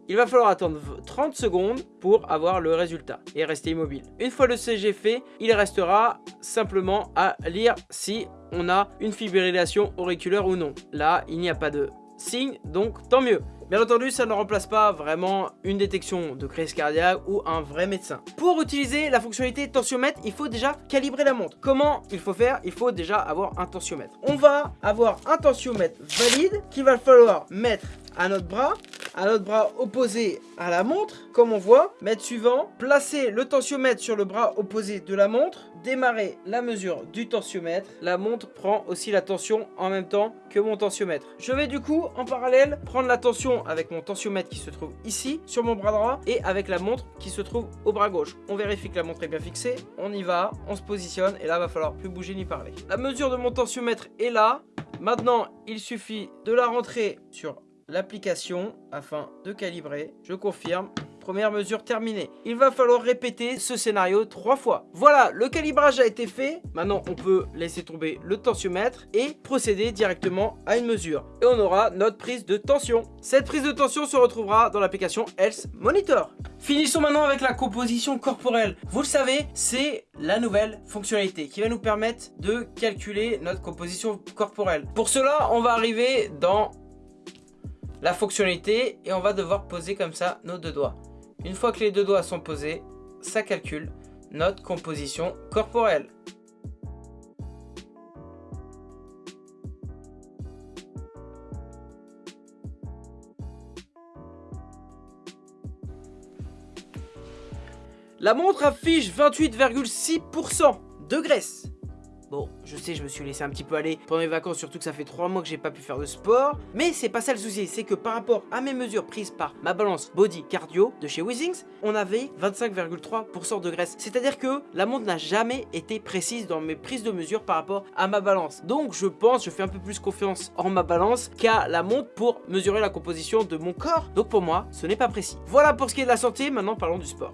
Il va falloir attendre 30 secondes pour avoir le résultat et rester immobile. Une fois le CG fait, il restera simplement à lire si on a une fibrillation auriculaire ou non. Là, il n'y a pas de signe, donc tant mieux. Bien entendu, ça ne remplace pas vraiment une détection de crise cardiaque ou un vrai médecin. Pour utiliser la fonctionnalité tensiomètre, il faut déjà calibrer la montre. Comment il faut faire? Il faut déjà avoir un tensiomètre. On va avoir un tensiomètre valide qu'il va falloir mettre à notre bras, à notre bras opposé à la montre, comme on voit. Mètre suivant, placer le tensiomètre sur le bras opposé de la montre, démarrer la mesure du tensiomètre. La montre prend aussi la tension en même temps que mon tensiomètre. Je vais du coup en parallèle prendre la tension avec mon tensiomètre qui se trouve ici sur mon bras droit et avec la montre qui se trouve au bras gauche. On vérifie que la montre est bien fixée, on y va, on se positionne et là va falloir plus bouger ni parler. La mesure de mon tensiomètre est là. Maintenant, il suffit de la rentrer sur l'application afin de calibrer. Je confirme. Première mesure terminée. Il va falloir répéter ce scénario trois fois. Voilà, le calibrage a été fait. Maintenant, on peut laisser tomber le tensiomètre et procéder directement à une mesure. Et on aura notre prise de tension. Cette prise de tension se retrouvera dans l'application Health Monitor. Finissons maintenant avec la composition corporelle. Vous le savez, c'est la nouvelle fonctionnalité qui va nous permettre de calculer notre composition corporelle. Pour cela, on va arriver dans la fonctionnalité et on va devoir poser comme ça nos deux doigts. Une fois que les deux doigts sont posés, ça calcule notre composition corporelle. La montre affiche 28,6% de graisse. Bon, je sais, je me suis laissé un petit peu aller pendant les vacances, surtout que ça fait 3 mois que j'ai pas pu faire de sport. Mais c'est pas ça le souci, c'est que par rapport à mes mesures prises par ma balance body cardio de chez Wizings, on avait 25,3% de graisse. C'est-à-dire que la montre n'a jamais été précise dans mes prises de mesure par rapport à ma balance. Donc je pense, je fais un peu plus confiance en ma balance qu'à la montre pour mesurer la composition de mon corps. Donc pour moi, ce n'est pas précis. Voilà pour ce qui est de la santé, maintenant parlons du sport.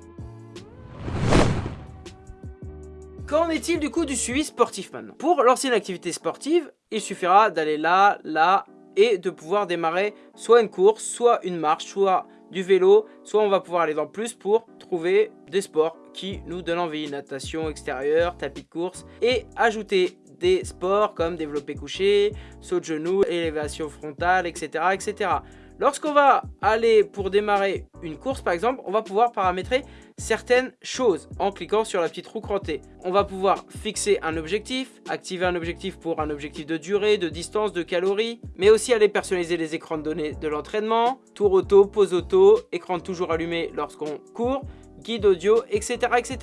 Qu'en est-il du coup du suivi sportif maintenant? Pour lancer une activité sportive, il suffira d'aller là, là et de pouvoir démarrer soit une course, soit une marche, soit du vélo, soit on va pouvoir aller dans plus pour trouver des sports qui nous donnent envie, natation extérieure, tapis de course et ajouter des sports comme développer couché, saut de genou, élévation frontale, etc. etc. Lorsqu'on va aller pour démarrer une course par exemple, on va pouvoir paramétrer certaines choses en cliquant sur la petite roue crantée. On va pouvoir fixer un objectif, activer un objectif pour un objectif de durée, de distance, de calories, mais aussi aller personnaliser les écrans de données de l'entraînement, tour auto, pause auto, écran toujours allumé lorsqu'on court, guide audio, etc. etc.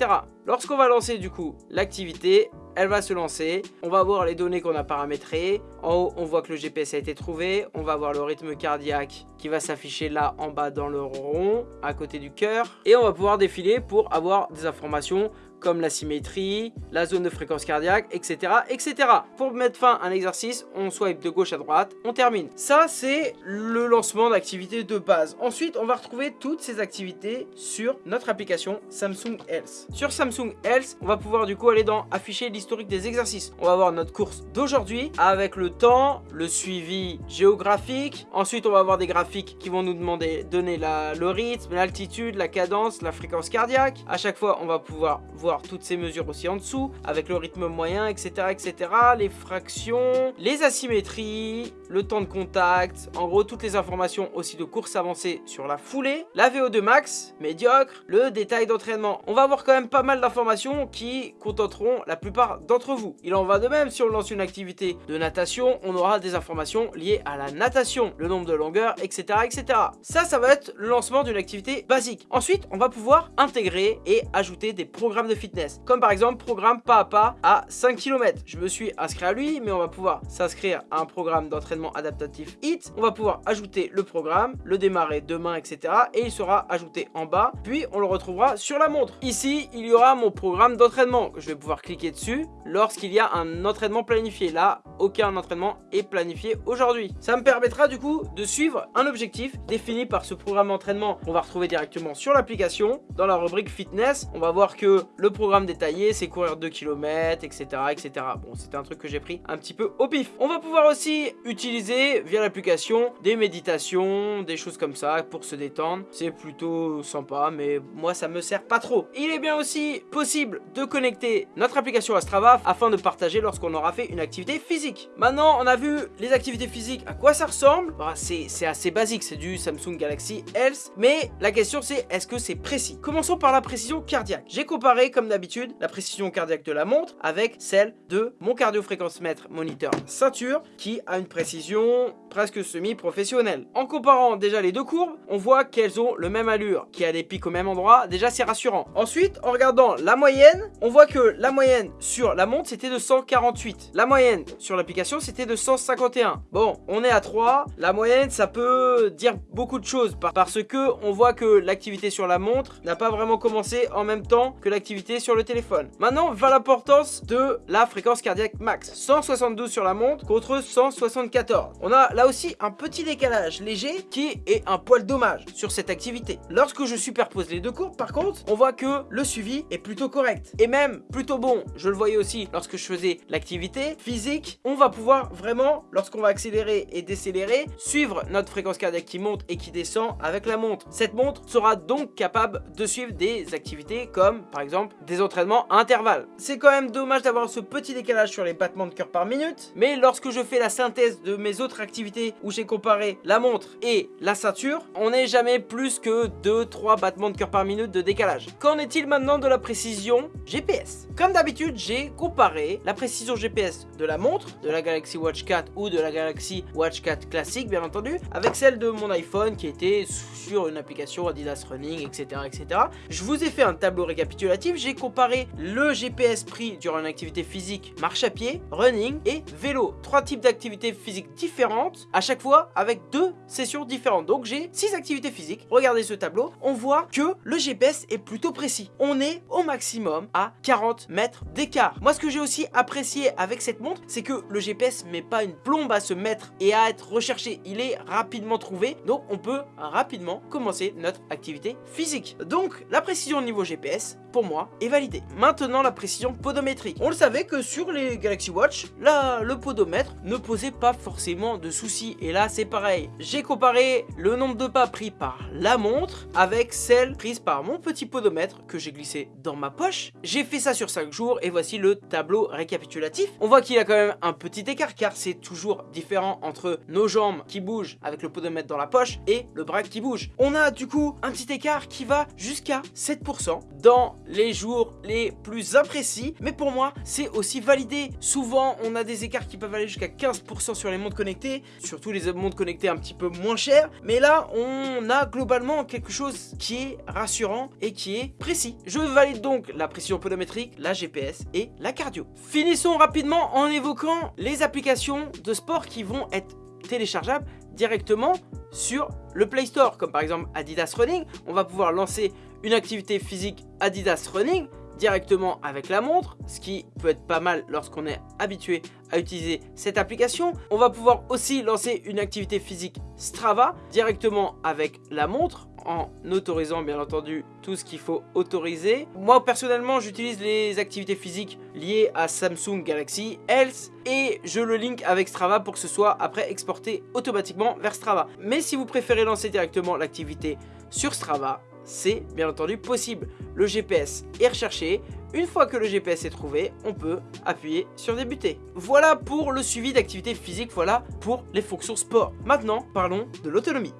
Lorsqu'on va lancer du coup l'activité, elle va se lancer. On va voir les données qu'on a paramétrées. En haut, on voit que le GPS a été trouvé. On va voir le rythme cardiaque qui va s'afficher là en bas dans le rond, à côté du cœur. Et on va pouvoir défiler pour avoir des informations comme la symétrie, la zone de fréquence cardiaque, etc. etc. Pour mettre fin à un exercice, on swipe de gauche à droite, on termine. Ça, c'est le lancement d'activités de base. Ensuite, on va retrouver toutes ces activités sur notre application Samsung Health. Sur Samsung Health, on va pouvoir du coup aller dans afficher l'historique des exercices. On va voir notre course d'aujourd'hui avec le temps, le suivi géographique. Ensuite, on va avoir des graphiques qui vont nous demander donner la, le rythme, l'altitude, la cadence, la fréquence cardiaque. À chaque fois, on va pouvoir voir toutes ces mesures aussi en dessous, avec le rythme moyen, etc. etc. les fractions, les asymétries, le temps de contact, en gros toutes les informations aussi de course avancée sur la foulée, la VO2 max, médiocre, le détail d'entraînement. On va avoir quand même pas mal d'informations qui contenteront la plupart d'entre vous. Il en va de même si on lance une activité de natation, on aura des informations liées à la natation, le nombre de longueurs, etc. etc. Ça, ça va être le lancement d'une activité basique. Ensuite, on va pouvoir intégrer et ajouter des programmes de fitness. Comme par exemple, programme pas à pas à 5 km. Je me suis inscrit à lui, mais on va pouvoir s'inscrire à un programme d'entraînement adaptatif HIT. On va pouvoir ajouter le programme, le démarrer demain, etc. Et il sera ajouté en bas, puis on le retrouvera sur la montre. Ici, il y aura mon programme d'entraînement. Je vais pouvoir cliquer dessus lorsqu'il y a un entraînement planifié. Là, aucun entraînement est planifié aujourd'hui. Ça me permettra du coup de suivre un objectif défini par ce programme d'entraînement qu'on va retrouver directement sur l'application. Dans la rubrique fitness, on va voir que le programme détaillé c'est courir 2 km, etc. etc. Bon, c'était un truc que j'ai pris un petit peu au pif. On va pouvoir aussi utiliser via l'application des méditations, des choses comme ça pour se détendre. C'est plutôt sympa, mais moi ça me sert pas trop. Il est bien aussi possible de connecter notre application à Strava afin de partager lorsqu'on aura fait une activité physique. Maintenant, on a vu les activités physiques, à quoi ça ressemble? Bah, C'est assez basique, c'est du Samsung Galaxy Health, mais la question c'est est-ce que c'est précis? Commençons par la précision cardiaque. J'ai comparé, comme d'habitude, la précision cardiaque de la montre avec celle de mon cardio-fréquence-mètre moniteur ceinture qui a une précision presque semi-professionnelle. En comparant déjà les deux courbes, on voit qu'elles ont le même allure, qui a des pics au même endroit, déjà c'est rassurant. Ensuite, en regardant la moyenne, on voit que la moyenne sur la montre c'était de 148. La moyenne sur l'application c'était de 151. Bon, on est à 3. La moyenne ça peut dire beaucoup de choses parce que on voit que l'activité sur la montre n'a pas vraiment commencé en même temps que l'activité sur le téléphone. Maintenant, va l'importance de la fréquence cardiaque max. 172 sur la montre contre 174. On a là aussi un petit décalage léger qui est un poil dommage sur cette activité. Lorsque je superpose les deux courbes, par contre, on voit que le suivi est plutôt correct et même plutôt bon. Je le voyais aussi lorsque je faisais l'activité physique. On va pouvoir vraiment, lorsqu'on va accélérer et décélérer, suivre notre fréquence cardiaque qui monte et qui descend avec la montre. Cette montre sera donc capable de suivre des activités comme par exemple des entraînements à intervalles. C'est quand même dommage d'avoir ce petit décalage sur les battements de cœur par minute, mais lorsque je fais la synthèse de mes autres activités où j'ai comparé la montre et la ceinture, on n'est jamais plus que 2-3 battements de cœur par minute de décalage. Qu'en est-il maintenant de la précision GPS Comme d'habitude, j'ai comparé la précision GPS de la montre, de la Galaxy Watch 4 ou de la Galaxy Watch 4 classique bien entendu, avec celle de mon iPhone qui était sur une application Adidas Running, etc. etc. Je vous ai fait un tableau récapitulatif, j'ai comparé le GPS pris durant une activité physique, marche à pied, running et vélo. Trois types d'activités physiques différentes, à chaque fois avec deux sessions différentes. Donc j'ai six activités physiques. Regardez ce tableau, on voit que le GPS est plutôt précis. On est au maximum à 40 mètres d'écart. Moi ce que j'ai aussi apprécié avec cette montre, c'est que le GPS met pas une plombe à se mettre et à être recherché. Il est rapidement trouvé, donc on peut rapidement commencer notre activité physique. Donc la précision au niveau GPS, pour moi, Maintenant la précision podométrique. On le savait que sur les Galaxy Watch, là, le podomètre ne posait pas forcément de soucis. Et là c'est pareil. J'ai comparé le nombre de pas pris par la montre avec celle prise par mon petit podomètre que j'ai glissé dans ma poche. J'ai fait ça sur 5 jours et voici le tableau récapitulatif. On voit qu'il a quand même un petit écart car c'est toujours différent entre nos jambes qui bougent avec le podomètre dans la poche et le bras qui bouge. On a du coup un petit écart qui va jusqu'à 7% dans les les plus imprécis. Mais pour moi, c'est aussi validé. Souvent, on a des écarts qui peuvent aller jusqu'à 15% sur les montres connectées, surtout les montres connectées un petit peu moins chères. Mais là, on a globalement quelque chose qui est rassurant et qui est précis. Je valide donc la pression podométrique, la GPS et la cardio. Finissons rapidement en évoquant les applications de sport qui vont être téléchargeables directement sur le Play Store, comme par exemple Adidas Running. On va pouvoir lancer une activité physique Adidas Running directement avec la montre, ce qui peut être pas mal lorsqu'on est habitué à utiliser cette application. On va pouvoir aussi lancer une activité physique Strava directement avec la montre en autorisant bien entendu tout ce qu'il faut autoriser. Moi personnellement j'utilise les activités physiques liées à Samsung Galaxy Health et je le link avec Strava pour que ce soit après exporté automatiquement vers Strava. Mais si vous préférez lancer directement l'activité sur Strava, c'est bien entendu possible. Le GPS est recherché. Une fois que le GPS est trouvé, on peut appuyer sur débuter. Voilà pour le suivi d'activité physique, voilà pour les fonctions sport. Maintenant, parlons de l'autonomie.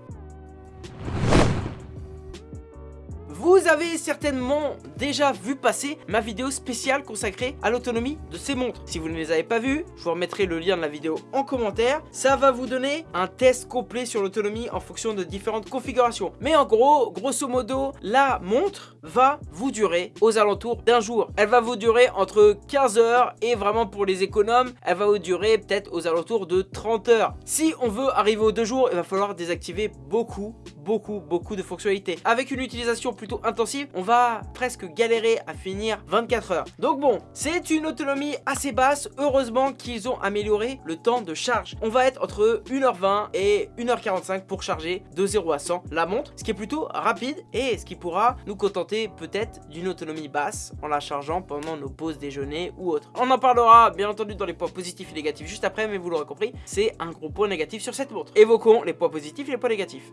Vous avez certainement déjà vu passer ma vidéo spéciale consacrée à l'autonomie de ces montres. Si vous ne les avez pas vues, je vous remettrai le lien de la vidéo en commentaire. Ça va vous donner un test complet sur l'autonomie en fonction de différentes configurations. Mais en gros, grosso modo, la montre va vous durer aux alentours d'un jour. Elle va vous durer entre 15 heures et vraiment pour les économes, elle va vous durer peut-être aux alentours de 30 heures. Si on veut arriver aux deux jours, il va falloir désactiver beaucoup, beaucoup, beaucoup de fonctionnalités. Avec une utilisation plutôt intensive, on va presque galérer à finir 24 heures. Donc bon, c'est une autonomie assez basse, heureusement qu'ils ont amélioré le temps de charge. On va être entre 1h20 et 1h45 pour charger de 0 à 100 la montre, ce qui est plutôt rapide et ce qui pourra nous contenter peut-être d'une autonomie basse en la chargeant pendant nos pauses déjeuner ou autres. On en parlera bien entendu dans les points positifs et négatifs juste après, mais vous l'aurez compris, c'est un gros point négatif sur cette montre. Évoquons les points positifs et les points négatifs.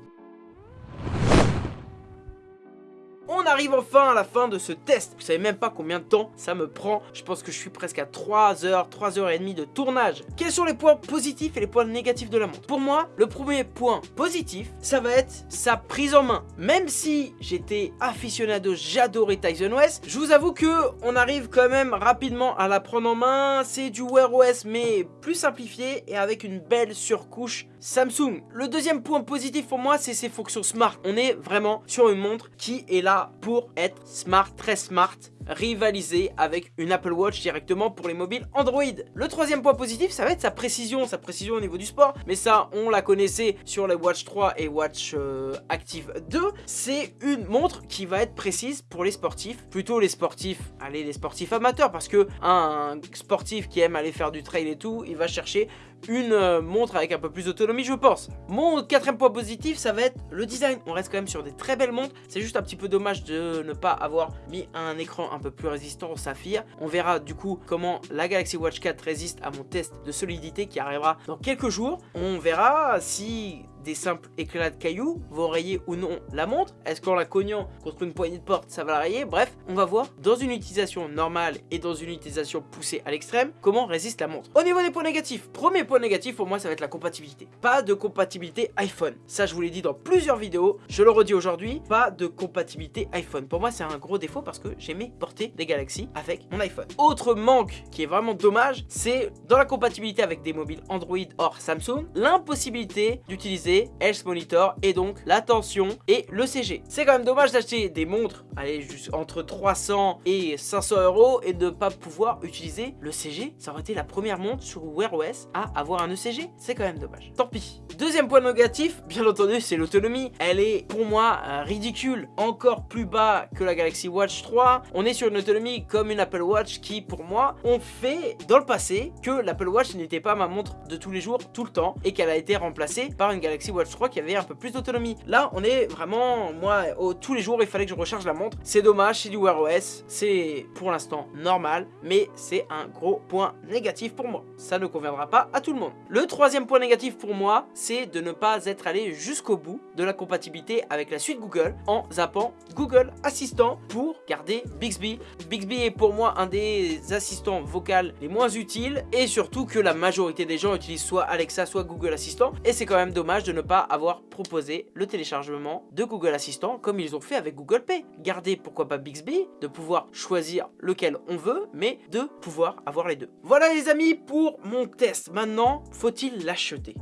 On arrive enfin à la fin de ce test. Vous savez même pas combien de temps ça me prend. Je pense que je suis presque à 3 heures, 3 heures et de tournage. Quels sont les points positifs et les points négatifs de la montre? Pour moi, le premier point positif, ça va être sa prise en main. Même si j'étais aficionado, j'adorais Tyson OS, je vous avoue que on arrive quand même rapidement à la prendre en main. C'est du Wear OS mais plus simplifié et avec une belle surcouche Samsung. Le deuxième point positif pour moi, c'est ses fonctions smart. On est vraiment sur une montre qui est là pour être smart, très smart, rivaliser avec une Apple Watch directement pour les mobiles Android. Le troisième point positif, ça va être sa précision, sa précision au niveau du sport, mais ça, on la connaissait sur les Watch 3 et Watch euh, Active 2. C'est une montre qui va être précise pour les sportifs, plutôt les sportifs, allez, les sportifs amateurs, parce que un sportif qui aime aller faire du trail et tout, il va chercher une euh, montre avec un peu plus d'autonomie je pense. Mon quatrième point positif ça va être le design. On reste quand même sur des très belles montres. C'est juste un petit peu dommage de ne pas avoir mis un écran un peu plus résistant au saphir. On verra du coup comment la Galaxy Watch 4 résiste à mon test de solidité qui arrivera dans quelques jours. On verra si des simples éclats de cailloux vont rayer ou non la montre Est-ce qu'en la cognant contre une poignée de porte ça va la rayer? Bref, on va voir dans une utilisation normale et dans une utilisation poussée à l'extrême comment résiste la montre. Au niveau des points négatifs, premier point négatif pour moi ça va être la compatibilité. Pas de compatibilité iPhone. Ça je vous l'ai dit dans plusieurs vidéos, je le redis aujourd'hui, pas de compatibilité iPhone. Pour moi c'est un gros défaut parce que j'aimais porter des Galaxy avec mon iPhone. Autre manque qui est vraiment dommage, c'est dans la compatibilité avec des mobiles Android hors Samsung, l'impossibilité d'utiliser Health Monitor et donc la tension et le CG. C'est quand même dommage d'acheter des montres, allez, juste entre 300 et 500 euros et ne pas pouvoir utiliser le CG. Ça aurait été la première montre sur Wear OS à avoir un ECG. C'est quand même dommage. Tant pis. Deuxième point négatif, bien entendu, c'est l'autonomie. Elle est pour moi euh, ridicule, encore plus bas que la Galaxy Watch 3. On est sur une autonomie comme une Apple Watch qui, pour moi, ont fait dans le passé que l'Apple Watch n'était pas ma montre de tous les jours, tout le temps, et qu'elle a été remplacée par une Galaxy Watch 3 qui avait un peu plus d'autonomie. Là, on est vraiment, moi, tous les jours, il fallait que je recharge la montre. C'est dommage, c'est du Wear OS, c'est pour l'instant normal, mais c'est un gros point négatif pour moi. Ça ne conviendra pas à tout le monde. Le troisième point négatif pour moi, c'est de ne pas être allé jusqu'au bout de la compatibilité avec la suite Google en zappant Google Assistant pour garder Bixby. Bixby est pour moi un des assistants vocaux les moins utiles et surtout que la majorité des gens utilisent soit Alexa soit Google Assistant et c'est quand même dommage de ne pas avoir proposé le téléchargement de Google Assistant comme ils ont fait avec Google Pay. Garder pourquoi pas Bixby, de pouvoir choisir lequel on veut, mais de pouvoir avoir les deux. Voilà les amis pour mon test. Maintenant, faut-il l'acheter?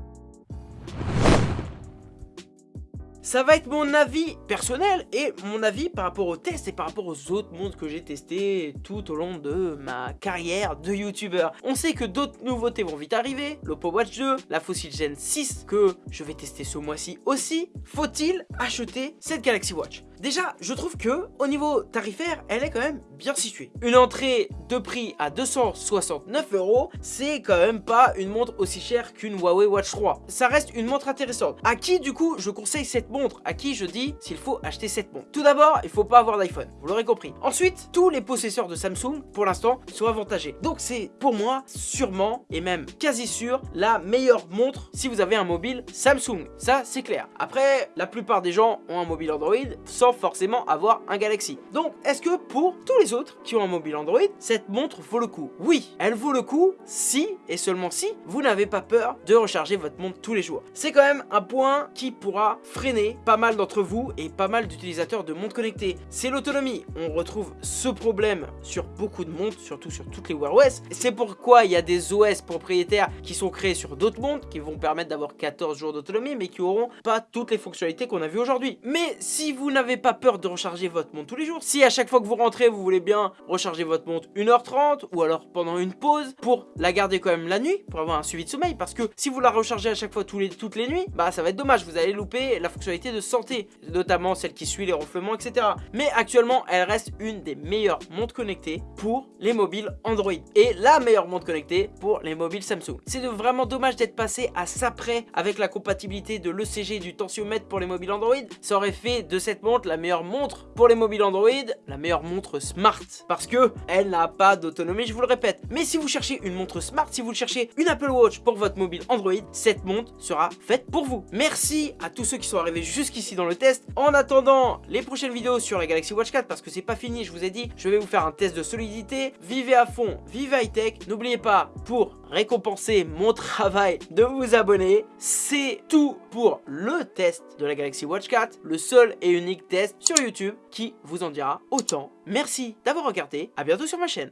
Ça va être mon avis personnel et mon avis par rapport au test et par rapport aux autres montres que j'ai testé tout au long de ma carrière de youtubeur. On sait que d'autres nouveautés vont vite arriver, l'Oppo Watch 2, la Fossil Gen 6 que je vais tester ce mois-ci aussi. Faut-il acheter cette Galaxy Watch? Déjà, je trouve que au niveau tarifaire, elle est quand même bien située. Une entrée de prix à 269 euros, c'est quand même pas une montre aussi chère qu'une Huawei Watch 3. Ça reste une montre intéressante. À qui, du coup, je conseille cette montre? À qui je dis s'il faut acheter cette montre? Tout d'abord, il faut pas avoir d'iPhone, vous l'aurez compris. Ensuite, tous les possesseurs de Samsung, pour l'instant, sont avantagés. Donc c'est, pour moi, sûrement, et même quasi sûr, la meilleure montre si vous avez un mobile Samsung. Ça, c'est clair. Après, la plupart des gens ont un mobile Android sans forcément avoir un Galaxy. Donc, est-ce que pour tous les autres qui ont un mobile Android, cette montre vaut le coup? Oui, elle vaut le coup si, et seulement si, vous n'avez pas peur de recharger votre montre tous les jours. C'est quand même un point qui pourra freiner pas mal d'entre vous et pas mal d'utilisateurs de montres connectées. C'est l'autonomie. On retrouve ce problème sur beaucoup de montres, surtout sur toutes les Wear OS. C'est pourquoi il y a des OS propriétaires qui sont créés sur d'autres montres qui vont permettre d'avoir 14 jours d'autonomie mais qui auront pas toutes les fonctionnalités qu'on a vues aujourd'hui. Mais si vous n'avez pas peur de recharger votre montre tous les jours, si à chaque fois que vous rentrez, vous voulez bien recharger votre montre 1h30 ou alors pendant une pause pour la garder quand même la nuit, pour avoir un suivi de sommeil, parce que si vous la rechargez à chaque fois tous les, toutes les nuits, bah ça va être dommage, vous allez louper la fonctionnalité de santé, notamment celle qui suit les ronflements, etc. Mais actuellement, elle reste une des meilleures montres connectées pour les mobiles Android et la meilleure montre connectée pour les mobiles Samsung. C'est vraiment dommage d'être passé à ça près avec la compatibilité de l'ECG du tensiomètre pour les mobiles Android. Ça aurait fait de cette montre la meilleure montre pour les mobiles Android, la meilleure montre smart parce que elle n'a pas d'autonomie, je vous le répète. Mais si vous cherchez une montre smart, si vous cherchez une Apple Watch pour votre mobile Android, cette montre sera faite pour vous. Merci à tous ceux qui sont arrivés jusqu'ici dans le test. En attendant les prochaines vidéos sur la Galaxy Watch 4 parce que c'est pas fini, je vous ai dit, je vais vous faire un test de solidité. Vivez à fond, vivez high tech. N'oubliez pas pour récompenser mon travail de vous abonner. C'est tout pour le test de la Galaxy Watch 4, le seul et unique sur YouTube qui vous en dira autant. Merci d'avoir regardé, à bientôt sur ma chaîne.